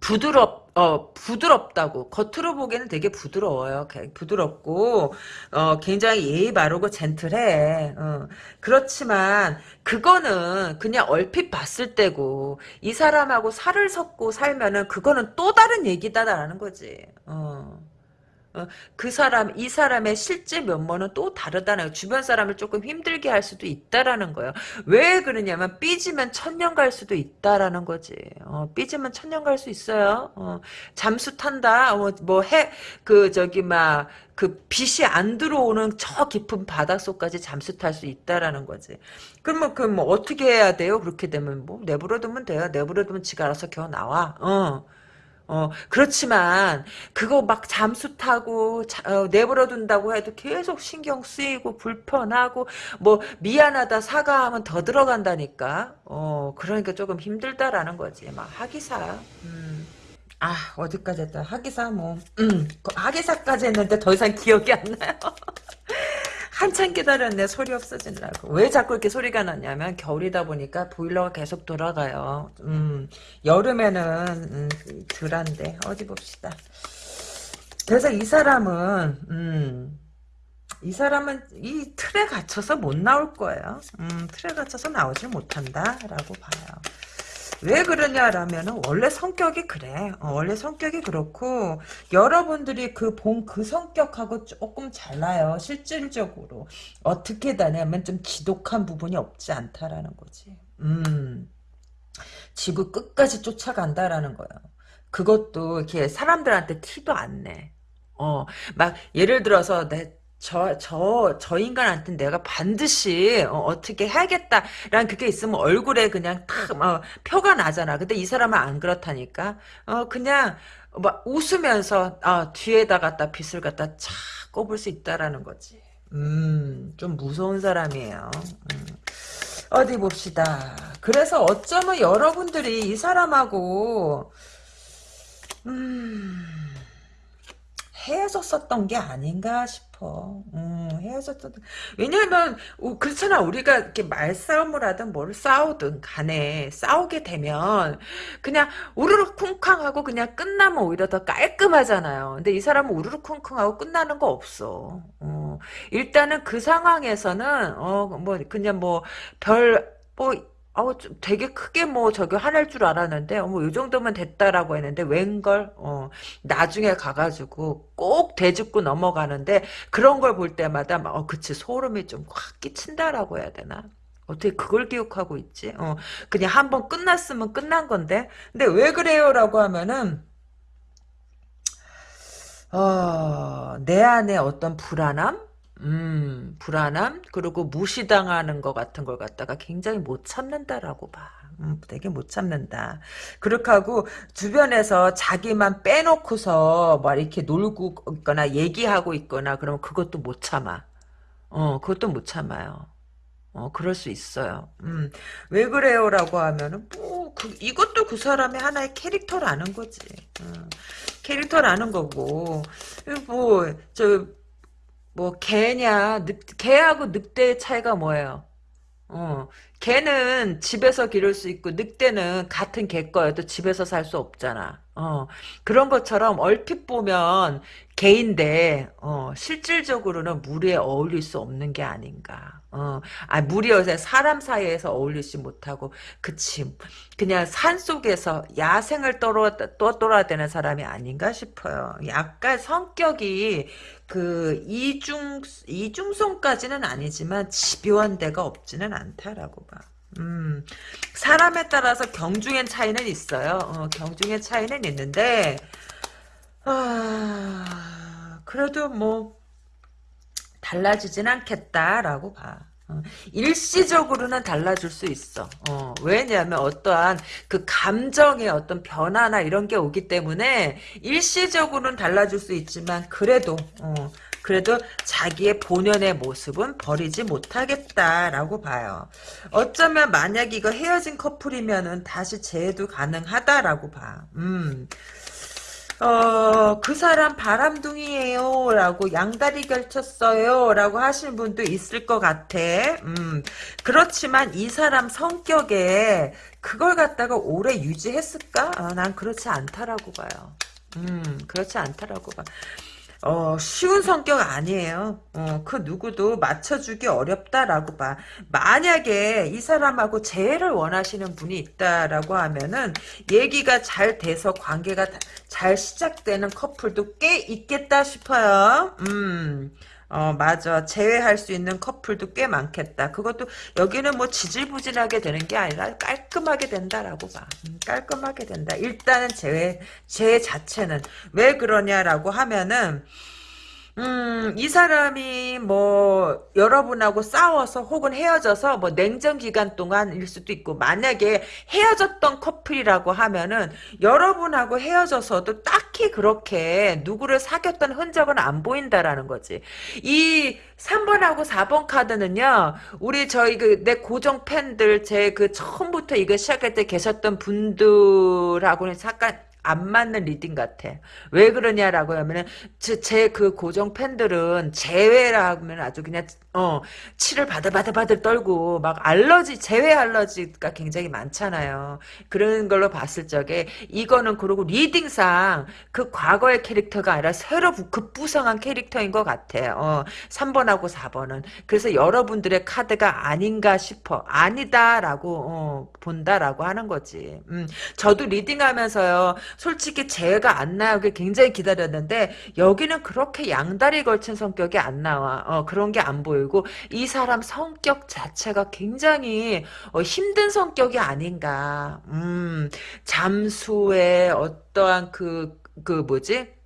부드럽 어 부드럽다고 겉으로 보기에는 되게 부드러워요. 부드럽고 어 굉장히 예의 바르고 젠틀해. 어, 그렇지만 그거는 그냥 얼핏 봤을 때고 이 사람하고 살을 섞고 살면은 그거는 또 다른 얘기다라는 거지. 어. 어, 그 사람, 이 사람의 실제 면모는 또 다르다는 주변 사람을 조금 힘들게 할 수도 있다라는 거예요. 왜 그러냐면 삐지면 천년 갈 수도 있다라는 거지. 어, 삐지면 천년 갈 수 있어요. 어, 잠수 탄다. 어, 뭐 해, 그 저기 막 그 빛이 안 들어오는 저 깊은 바닷속까지 잠수 탈 수 있다라는 거지. 그러면 그 뭐 어떻게 해야 돼요? 그렇게 되면 뭐 내버려두면 돼요. 내버려두면 지가 알아서 겨우 나와. 어. 어, 그렇지만, 그거 막 잠수 타고, 자, 어, 내버려 둔다고 해도 계속 신경 쓰이고, 불편하고, 뭐, 미안하다, 사과하면 더 들어간다니까. 어, 그러니까 조금 힘들다라는 거지. 막, 하기사. 음. 아, 어디까지 했다. 하기사, 뭐, 음, 그 하기사까지 했는데 더 이상 기억이 안 나요. 한참 기다렸네 소리 없어지느라고. 왜 자꾸 이렇게 소리가 났냐면 겨울이다 보니까 보일러가 계속 돌아가요. 음, 여름에는 음, 덜한데 어디 봅시다. 그래서 이 사람은 음, 이 사람은 이 틀에 갇혀서 못 나올 거예요. 음, 틀에 갇혀서 나오질 못한다 라고 봐요 왜 그러냐라면 원래 성격이 그래. 어, 원래 성격이 그렇고 여러분들이 그 본그 그 성격하고 조금 달라요. 실질적으로 어떻게 다냐면 좀 지독한 부분이 없지 않다라는 거지. 음. 지구 끝까지 쫓아간다라는 거예요. 그것도 이렇게 사람들한테 티도 안 내. 어, 막 예를 들어서 내 저, 저, 저 인간한테 내가 반드시 어, 떻게 해야겠다라는 그게 있으면 얼굴에 그냥 탁 어, 표가 나잖아. 근데 이 사람은 안 그렇다니까. 어, 그냥 막 웃으면서 아, 뒤에다 갖다 빗을 갖다 착 꼽을 수 있다라는 거지. 음, 좀 무서운 사람이에요. 음. 어디 봅시다. 그래서 어쩌면 여러분들이 이 사람하고 음, 헤어졌었던 게 아닌가 싶어. 음, 헤어졌던, 왜냐면, 그렇잖아. 우리가 이렇게 말싸움을 하든 뭘 싸우든 간에 싸우게 되면, 그냥 우르르 쿵쾅하고 그냥 끝나면 오히려 더 깔끔하잖아요. 근데 이 사람은 우르르 쿵쿵하고 끝나는 거 없어. 어, 일단은 그 상황에서는, 어, 뭐, 그냥 뭐, 별, 뭐, 아우 좀 되게 크게 뭐 저기 화낼 줄 알았는데 어머 요 정도면 됐다라고 했는데 웬걸? 어 나중에 가가지고 꼭 대짚고 넘어가는데 그런 걸 볼 때마다 막 어 그치 소름이 좀 확 끼친다라고 해야 되나? 어떻게 그걸 기억하고 있지? 어 그냥 한번 끝났으면 끝난 건데? 근데 왜 그래요라고 하면은 어 내 안에 어떤 불안함 음, 불안함, 그리고 무시당하는 것 같은 걸 갖다가 굉장히 못 참는다라고 봐. 음, 되게 못 참는다. 그렇게 하고, 주변에서 자기만 빼놓고서, 막 이렇게 놀고 있거나, 얘기하고 있거나, 그러면 그것도 못 참아. 어, 그것도 못 참아요. 어, 그럴 수 있어요. 음, 왜 그래요라고 하면은, 뭐, 그, 이것도 그 사람의 하나의 캐릭터라는 거지. 음, 캐릭터라는 거고, 뭐, 저, 뭐 개냐 늑, 개하고 늑대의 차이가 뭐예요? 어, 개는 집에서 기를 수 있고 늑대는 같은 개 거여도 집에서 살 수 없잖아. 어, 그런 것처럼 얼핏 보면 개인데 어, 실질적으로는 무리에 어울릴 수 없는 게 아닌가. 어, 아 무리 요새 사람 사이에서 어울리지 못하고 그치 그냥 산 속에서 야생을 떠돌아, 떠돌아대는 사람이 아닌가 싶어요. 약간 성격이 그 이중 이중성까지는 아니지만 집요한 데가 없지는 않다라고 봐. 음, 사람에 따라서 경중의 차이는 있어요. 어, 경중의 차이는 있는데, 아, 그래도 뭐, 달라지진 않겠다라고 봐. 어, 일시적으로는 달라질 수 있어. 어, 왜냐하면 어떠한 그 감정의 어떤 변화나 이런 게 오기 때문에 일시적으로는 달라질 수 있지만 그래도 어, 그래도 자기의 본연의 모습은 버리지 못하겠다라고 봐요. 어쩌면 만약 이거 헤어진 커플이면은 다시 재해도 가능하다라고 봐. 음. 어, 그 사람 바람둥이에요. 라고 양다리 결쳤어요. 라고 하시는 분도 있을 것 같아. 음, 그렇지만 이 사람 성격에 그걸 갖다가 오래 유지했을까? 아, 난 그렇지 않다라고 봐요. 음, 그렇지 않다라고 봐. 어, 쉬운 성격 아니에요. 어, 그 누구도 맞춰주기 어렵다라고 봐. 만약에 이 사람하고 재회를 원하시는 분이 있다라고 하면은 얘기가 잘 돼서 관계가 잘 시작되는 커플도 꽤 있겠다 싶어요. 음. 어 맞아. 제외할 수 있는 커플도 꽤 많겠다. 그것도 여기는 뭐 지질부진하게 되는 게 아니라 깔끔하게 된다라고 봐. 음, 깔끔하게 된다. 일단은 제외 제 자체는 왜 그러냐라고 하면은 음, 이 사람이 뭐 여러분하고 싸워서 혹은 헤어져서 뭐 냉전 기간 동안일 수도 있고 만약에 헤어졌던 커플이라고 하면은 여러분하고 헤어져서도 딱히 그렇게 누구를 사귀었던 흔적은 안 보인다라는 거지. 이 3번하고 4번 카드는요. 우리 저희 그 내 고정 팬들 제 그 처음부터 이거 시작할 때 계셨던 분들하고는 잠깐 안 맞는 reading 같아. 왜 그러냐라고 하면은 제그 고정 팬들은 재회라 하면 아주 그냥 어 치를 바들바들바들 떨고 막 알러지 재회 알러지가 굉장히 많잖아요. 그런 걸로 봤을 적에 이거는 그리고 reading상 그 과거의 캐릭터가 아니라 새로 급부상한 캐릭터인 것 같아요. 어, 3번하고 4번은 그래서 여러분들의 카드가 아닌가 싶어. 아니다라고 어, 본다라고 하는 거지. 음, 저도 리딩하면서요. 솔직히 재회가 안 나오길 굉장히 기다렸는데 여기는 그렇게 양다리 걸친 성격이 안 나와. 어, 그런 게 안 보이고 이 사람 성격 자체가 굉장히 어, 힘든 성격이 아닌가. 음, 잠수의 어떠한 그, 그 뭐지?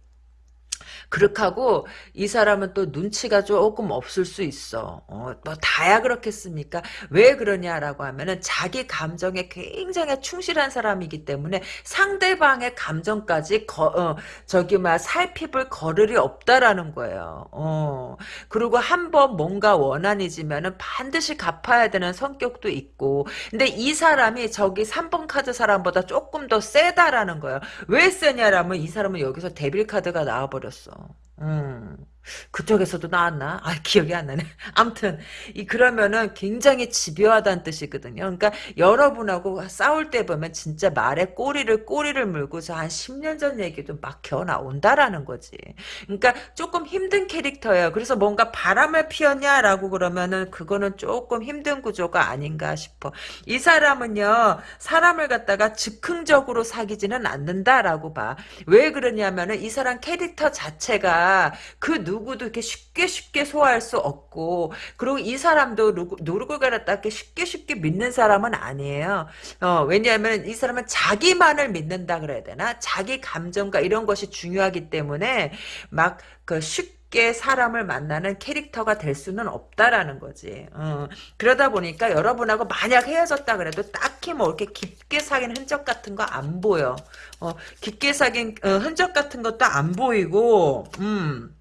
그렇게 하고 이 사람은 또 눈치가 조금 없을 수 있어. 어, 뭐 다야 그렇겠습니까? 왜 그러냐라고 하면은 자기 감정에 굉장히 충실한 사람이기 때문에 상대방의 감정까지 거, 어, 저기 막 살피볼 거를이 없다라는 거예요. 어. 그리고 한 번 뭔가 원한이지면은 반드시 갚아야 되는 성격도 있고. 근데 이 사람이 저기 3번 카드 사람보다 조금 더 세다라는 거예요. 왜 세냐라면 이 사람은 여기서 데빌 카드가 나와버렸어. 음. 그쪽에서도 나왔나? 아, 기억이 안 나네. 암튼, 이, 그러면은 굉장히 집요하다는 뜻이거든요. 그러니까 여러분하고 싸울 때 보면 진짜 말에 꼬리를, 꼬리를 물고 한 10년 전 얘기도 막 겨우 나온다라는 거지. 그러니까 조금 힘든 캐릭터예요. 그래서 뭔가 바람을 피웠냐라고 그러면은 그거는 조금 힘든 구조가 아닌가 싶어. 이 사람은요, 사람을 갖다가 즉흥적으로 사귀지는 않는다라고 봐. 왜 그러냐면은 이 사람 캐릭터 자체가 그 누 구도 이렇게 쉽게 쉽게 소화할 수 없고 그리고 이 사람도 누구를 갖다 이렇게 쉽게 쉽게 믿는 사람은 아니에요. 어, 왜냐하면 이 사람은 자기만을 믿는다 그래야 되나? 자기 감정과 이런 것이 중요하기 때문에 막 그 쉽게 사람을 만나는 캐릭터가 될 수는 없다라는 거지. 어, 그러다 보니까 여러분하고 만약 헤어졌다 그래도 딱히 뭐 이렇게 깊게 사귄 흔적 같은 거 안 보여. 어, 깊게 사귄 어, 흔적 같은 것도 안 보이고, 음.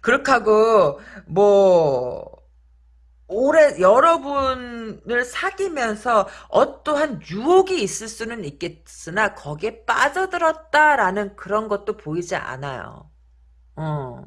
그렇게 하고 뭐 오래 여러분을 사귀면서 어떠한 유혹이 있을 수는 있겠으나 거기에 빠져들었다라는 그런 것도 보이지 않아요. 어.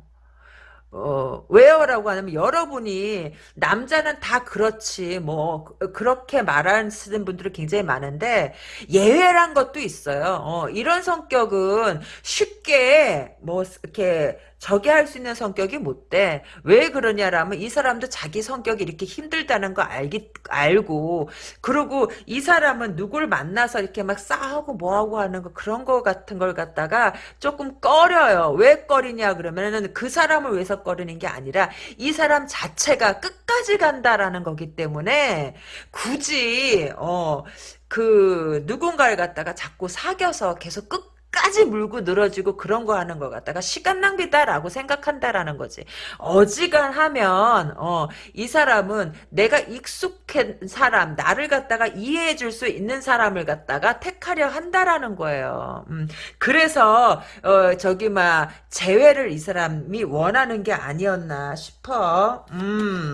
어, 왜요라고 하면 여러분이 남자는 다 그렇지 뭐 그- 그렇게 말하시는 분들이 굉장히 많은데 예외란 것도 있어요. 어, 이런 성격은 쉽게 뭐 이렇게 저기 할수 있는 성격이 못 돼. 왜 그러냐라면 이 사람도 자기 성격이 이렇게 힘들다는 거 알기 알고 그리고 이 사람은 누굴 만나서 이렇게 막 싸우고 뭐하고 하는 거 그런 거 같은 걸 갖다가 조금 꺼려요. 왜 꺼리냐 그러면은 그 사람을 위해서 꺼리는 게 아니라 이 사람 자체가 끝까지 간다라는 거기 때문에 굳이 어그 누군가를 갖다가 자꾸 사귀어서 계속 끝 까지 물고 늘어지고 그런 거 하는 것 같다가 시간 낭비다라고 생각한다라는 거지. 어지간하면 어, 이 사람은 내가 익숙한 사람, 나를 갖다가 이해해 줄 수 있는 사람을 갖다가 택하려 한다라는 거예요. 음, 그래서 어, 저기 막 재회를 이 사람이 원하는 게 아니었나 싶어. 음.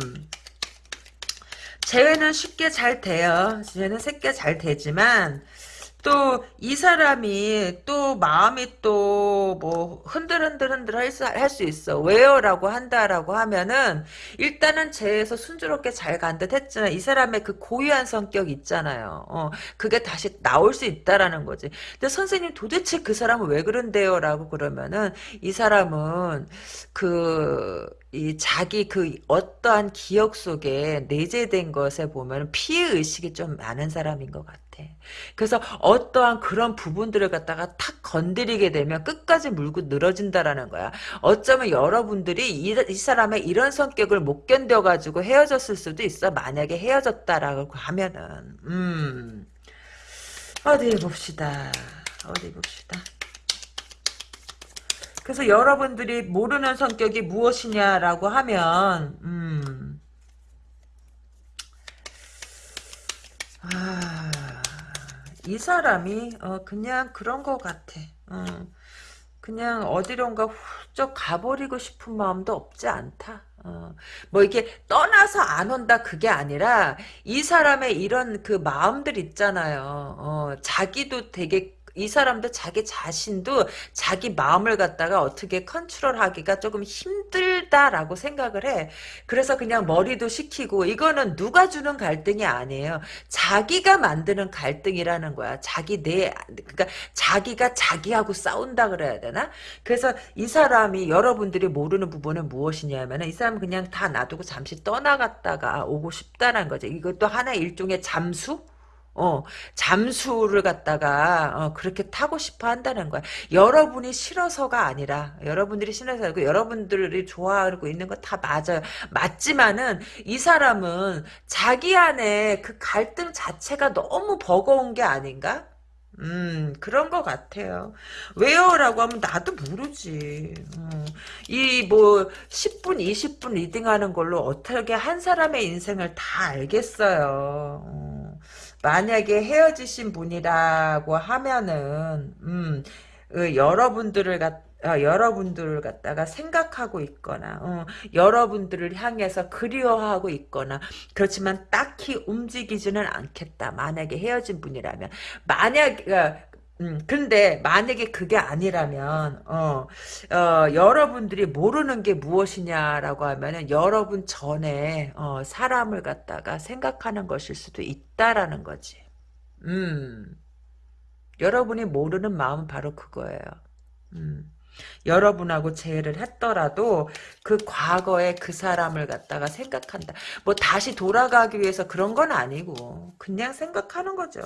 재회는 쉽게 잘 돼요. 재회는 쉽게 잘 되지만 또 이 사람이 또 마음이 또 뭐 흔들흔들 흔들 할 수 있어. 왜요라고 한다라고 하면은 일단은 재에서 순조롭게 잘 간 듯 했잖아. 이 사람의 그 고유한 성격 있잖아요. 어, 그게 다시 나올 수 있다라는 거지. 근데 선생님 도대체 그 사람은 왜 그런데요라고 그러면은 이 사람은 그이 자기 그 어떠한 기억 속에 내재된 것에 보면 피해 의식이 좀 많은 사람인 것 같아. 그래서 어떠한 그런 부분들을 갖다가 탁 건드리게 되면 끝까지 물고 늘어진다라는 거야. 어쩌면 여러분들이 이, 이 사람의 이런 성격을 못 견뎌가지고 헤어졌을 수도 있어. 만약에 헤어졌다라고 하면은. 음. 어디 봅시다. 어디 봅시다. 그래서 여러분들이 모르는 성격이 무엇이냐라고 하면, 음. 아, 이 사람이 어, 그냥 그런 것 같아. 어, 그냥 어디론가 훌쩍 가버리고 싶은 마음도 없지 않다. 어, 뭐 이게 떠나서 안 온다 그게 아니라 이 사람의 이런 그 마음들 있잖아요. 어, 자기도 되게 이 사람도 자기 자신도 자기 마음을 갖다가 어떻게 컨트롤하기가 조금 힘들다라고 생각을 해. 그래서 그냥 머리도 식히고 이거는 누가 주는 갈등이 아니에요. 자기가 만드는 갈등이라는 거야. 자기 내 그러니까 자기가 자기하고 싸운다 그래야 되나? 그래서 이 사람이 여러분들이 모르는 부분은 무엇이냐면 이 사람은 그냥 다 놔두고 잠시 떠나갔다가 오고 싶다는 거죠. 이것도 하나의 일종의 잠수? 어, 잠수를 갖다가 어, 그렇게 타고 싶어 한다는 거야. 여러분이 싫어서가 아니라 여러분들이 싫어서 그 여러분들이 좋아하고 있는 거 다 맞아요. 맞지만은 이 사람은 자기 안에 그 갈등 자체가 너무 버거운 게 아닌가? 음, 그런 것 같아요. 왜요? 라고 하면 나도 모르지. 음, 이뭐 10분, 20분 리딩하는 걸로 어떻게 한 사람의 인생을 다 알겠어요. 음, 만약에 헤어지신 분이라고 하면은, 음, 그 여러분들을 갖 어, 여러분들을 갖다가 생각하고 있거나 어, 여러분들을 향해서 그리워하고 있거나 그렇지만 딱히 움직이지는 않겠다. 만약에 헤어진 분이라면 만약 어, 음, 근데 만약에 그게 아니라면 어, 어, 여러분들이 모르는 게 무엇이냐라고 하면은 여러분 전에 어, 사람을 갖다가 생각하는 것일 수도 있다라는 거지. 음. 여러분이 모르는 마음은 바로 그거예요. 음. 여러분하고 재회를 했더라도 그 과거의 그 사람을 갖다가 생각한다. 뭐 다시 돌아가기 위해서 그런 건 아니고 그냥 생각하는 거죠.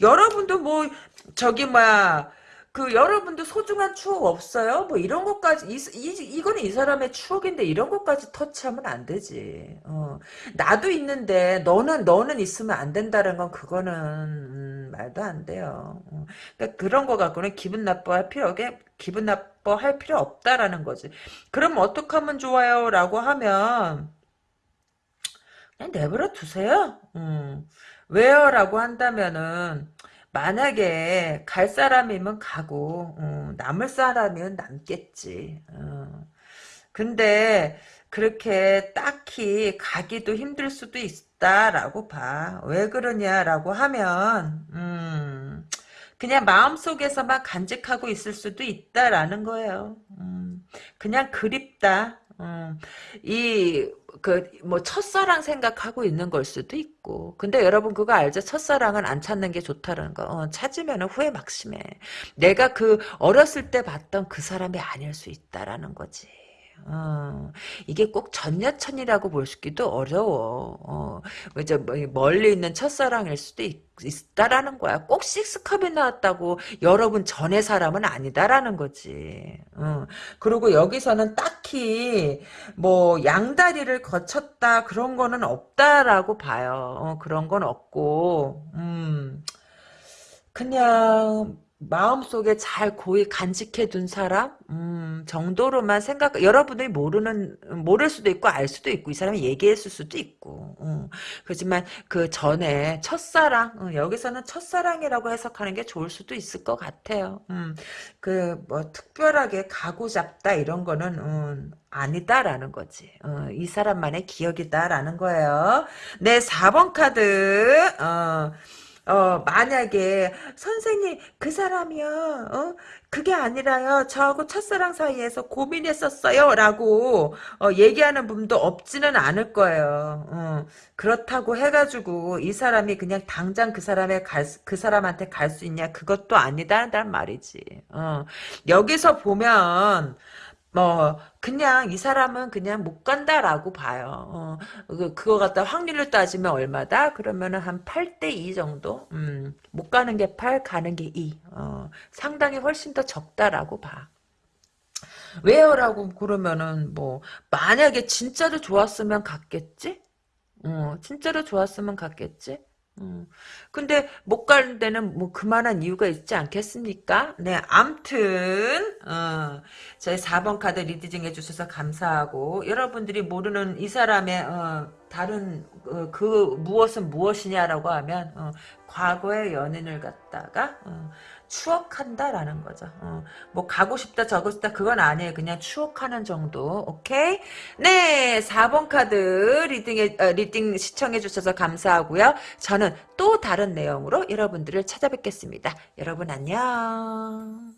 여러분도 뭐 저기 뭐야 그 여러분도 소중한 추억 없어요? 뭐 이런 것까지 이, 이 이거는 이 사람의 추억인데 이런 것까지 터치하면 안 되지. 어. 나도 있는데 너는 너는 있으면 안 된다는 건 그거는 음, 말도 안 돼요. 어. 그러니까 그런 거 갖고는 기분 나빠할 필요 없게 기분 나빠할 필요 없다라는 거지. 그럼 어떻게 하면 좋아요? 라고 하면 그냥 내버려 두세요. 음. 왜요? 라고 한다면은 만약에 갈 사람이면 가고 어, 남을 사람이면 남겠지. 어. 근데 그렇게 딱히 가기도 힘들 수도 있다라고 봐. 왜 그러냐라고 하면 음, 그냥 마음속에서만 간직하고 있을 수도 있다라는 거예요. 음, 그냥 그립다. 음, 이, 그, 뭐, 첫사랑 생각하고 있는 걸 수도 있고. 근데 여러분 그거 알죠? 첫사랑은 안 찾는 게 좋다는 거. 어, 찾으면 후회 막심해. 내가 그, 어렸을 때 봤던 그 사람이 아닐 수 있다라는 거지. 어, 이게 꼭 전여천이라고 볼 수기도 어려워. 어, 이제 뭐 멀리 있는 첫사랑일 수도 있, 다라는 거야. 꼭 식스컵이 나왔다고 여러분 전의 사람은 아니다라는 거지. 어, 그리고 여기서는 딱히 뭐 양다리를 거쳤다 그런 거는 없다라고 봐요. 어, 그런 건 없고, 음, 그냥 마음속에 잘 고이 간직해 둔 사람? 음, 정도로만 생각 여러분들이 모르는 모를 수도 있고 알 수도 있고 이 사람이 얘기했을 수도 있고. 음, 그렇지만 그 전에 첫사랑 음, 여기서는 첫사랑이라고 해석하는 게 좋을 수도 있을 것 같아요. 음, 그뭐 특별하게 가고 잡다 이런 거는 음, 아니다라는 거지. 어, 이 사람만의 기억이다라는 거예요. 네 4번 카드. 어, 어, 만약에, 선생님, 그 사람이요, 어? 그게 아니라요, 저하고 첫사랑 사이에서 고민했었어요, 라고, 어, 얘기하는 분도 없지는 않을 거예요. 어, 그렇다고 해가지고, 이 사람이 그냥 당장 그 사람의 갈, 그 사람한테 갈 수 있냐, 그것도 아니다란 말이지. 어, 여기서 보면, 뭐 그냥 이 사람은 그냥 못 간다라고 봐요. 어, 그, 그거 갖다 확률로 따지면 얼마다? 그러면은 한 8대 2 정도? 음, 못 가는 게 8, 가는 게 2. 어, 상당히 훨씬 더 적다라고 봐. 왜요? 라고 그러면은 뭐 만약에 진짜로 좋았으면 갔겠지? 어, 진짜로 좋았으면 갔겠지? 음. 근데 못 가는 데는 뭐 그만한 이유가 있지 않겠습니까? 네, 암튼 어, 저희 4번 카드 reading 시청해주셔서 감사하고 여러분들이 모르는 이 사람의 어, 다른 어, 그 무엇은 무엇이냐라고 하면 어, 과거의 연인을 갖다가 어, 추억한다라는 거죠. 어, 뭐 가고 싶다 저고 싶다 그건 아니에요. 그냥 추억하는 정도. 오케이? 네 4번 카드 reading 어, reading 시청해 주셔서 감사하고요. 저는 또 다른 내용으로 여러분들을 찾아뵙겠습니다. 여러분 안녕.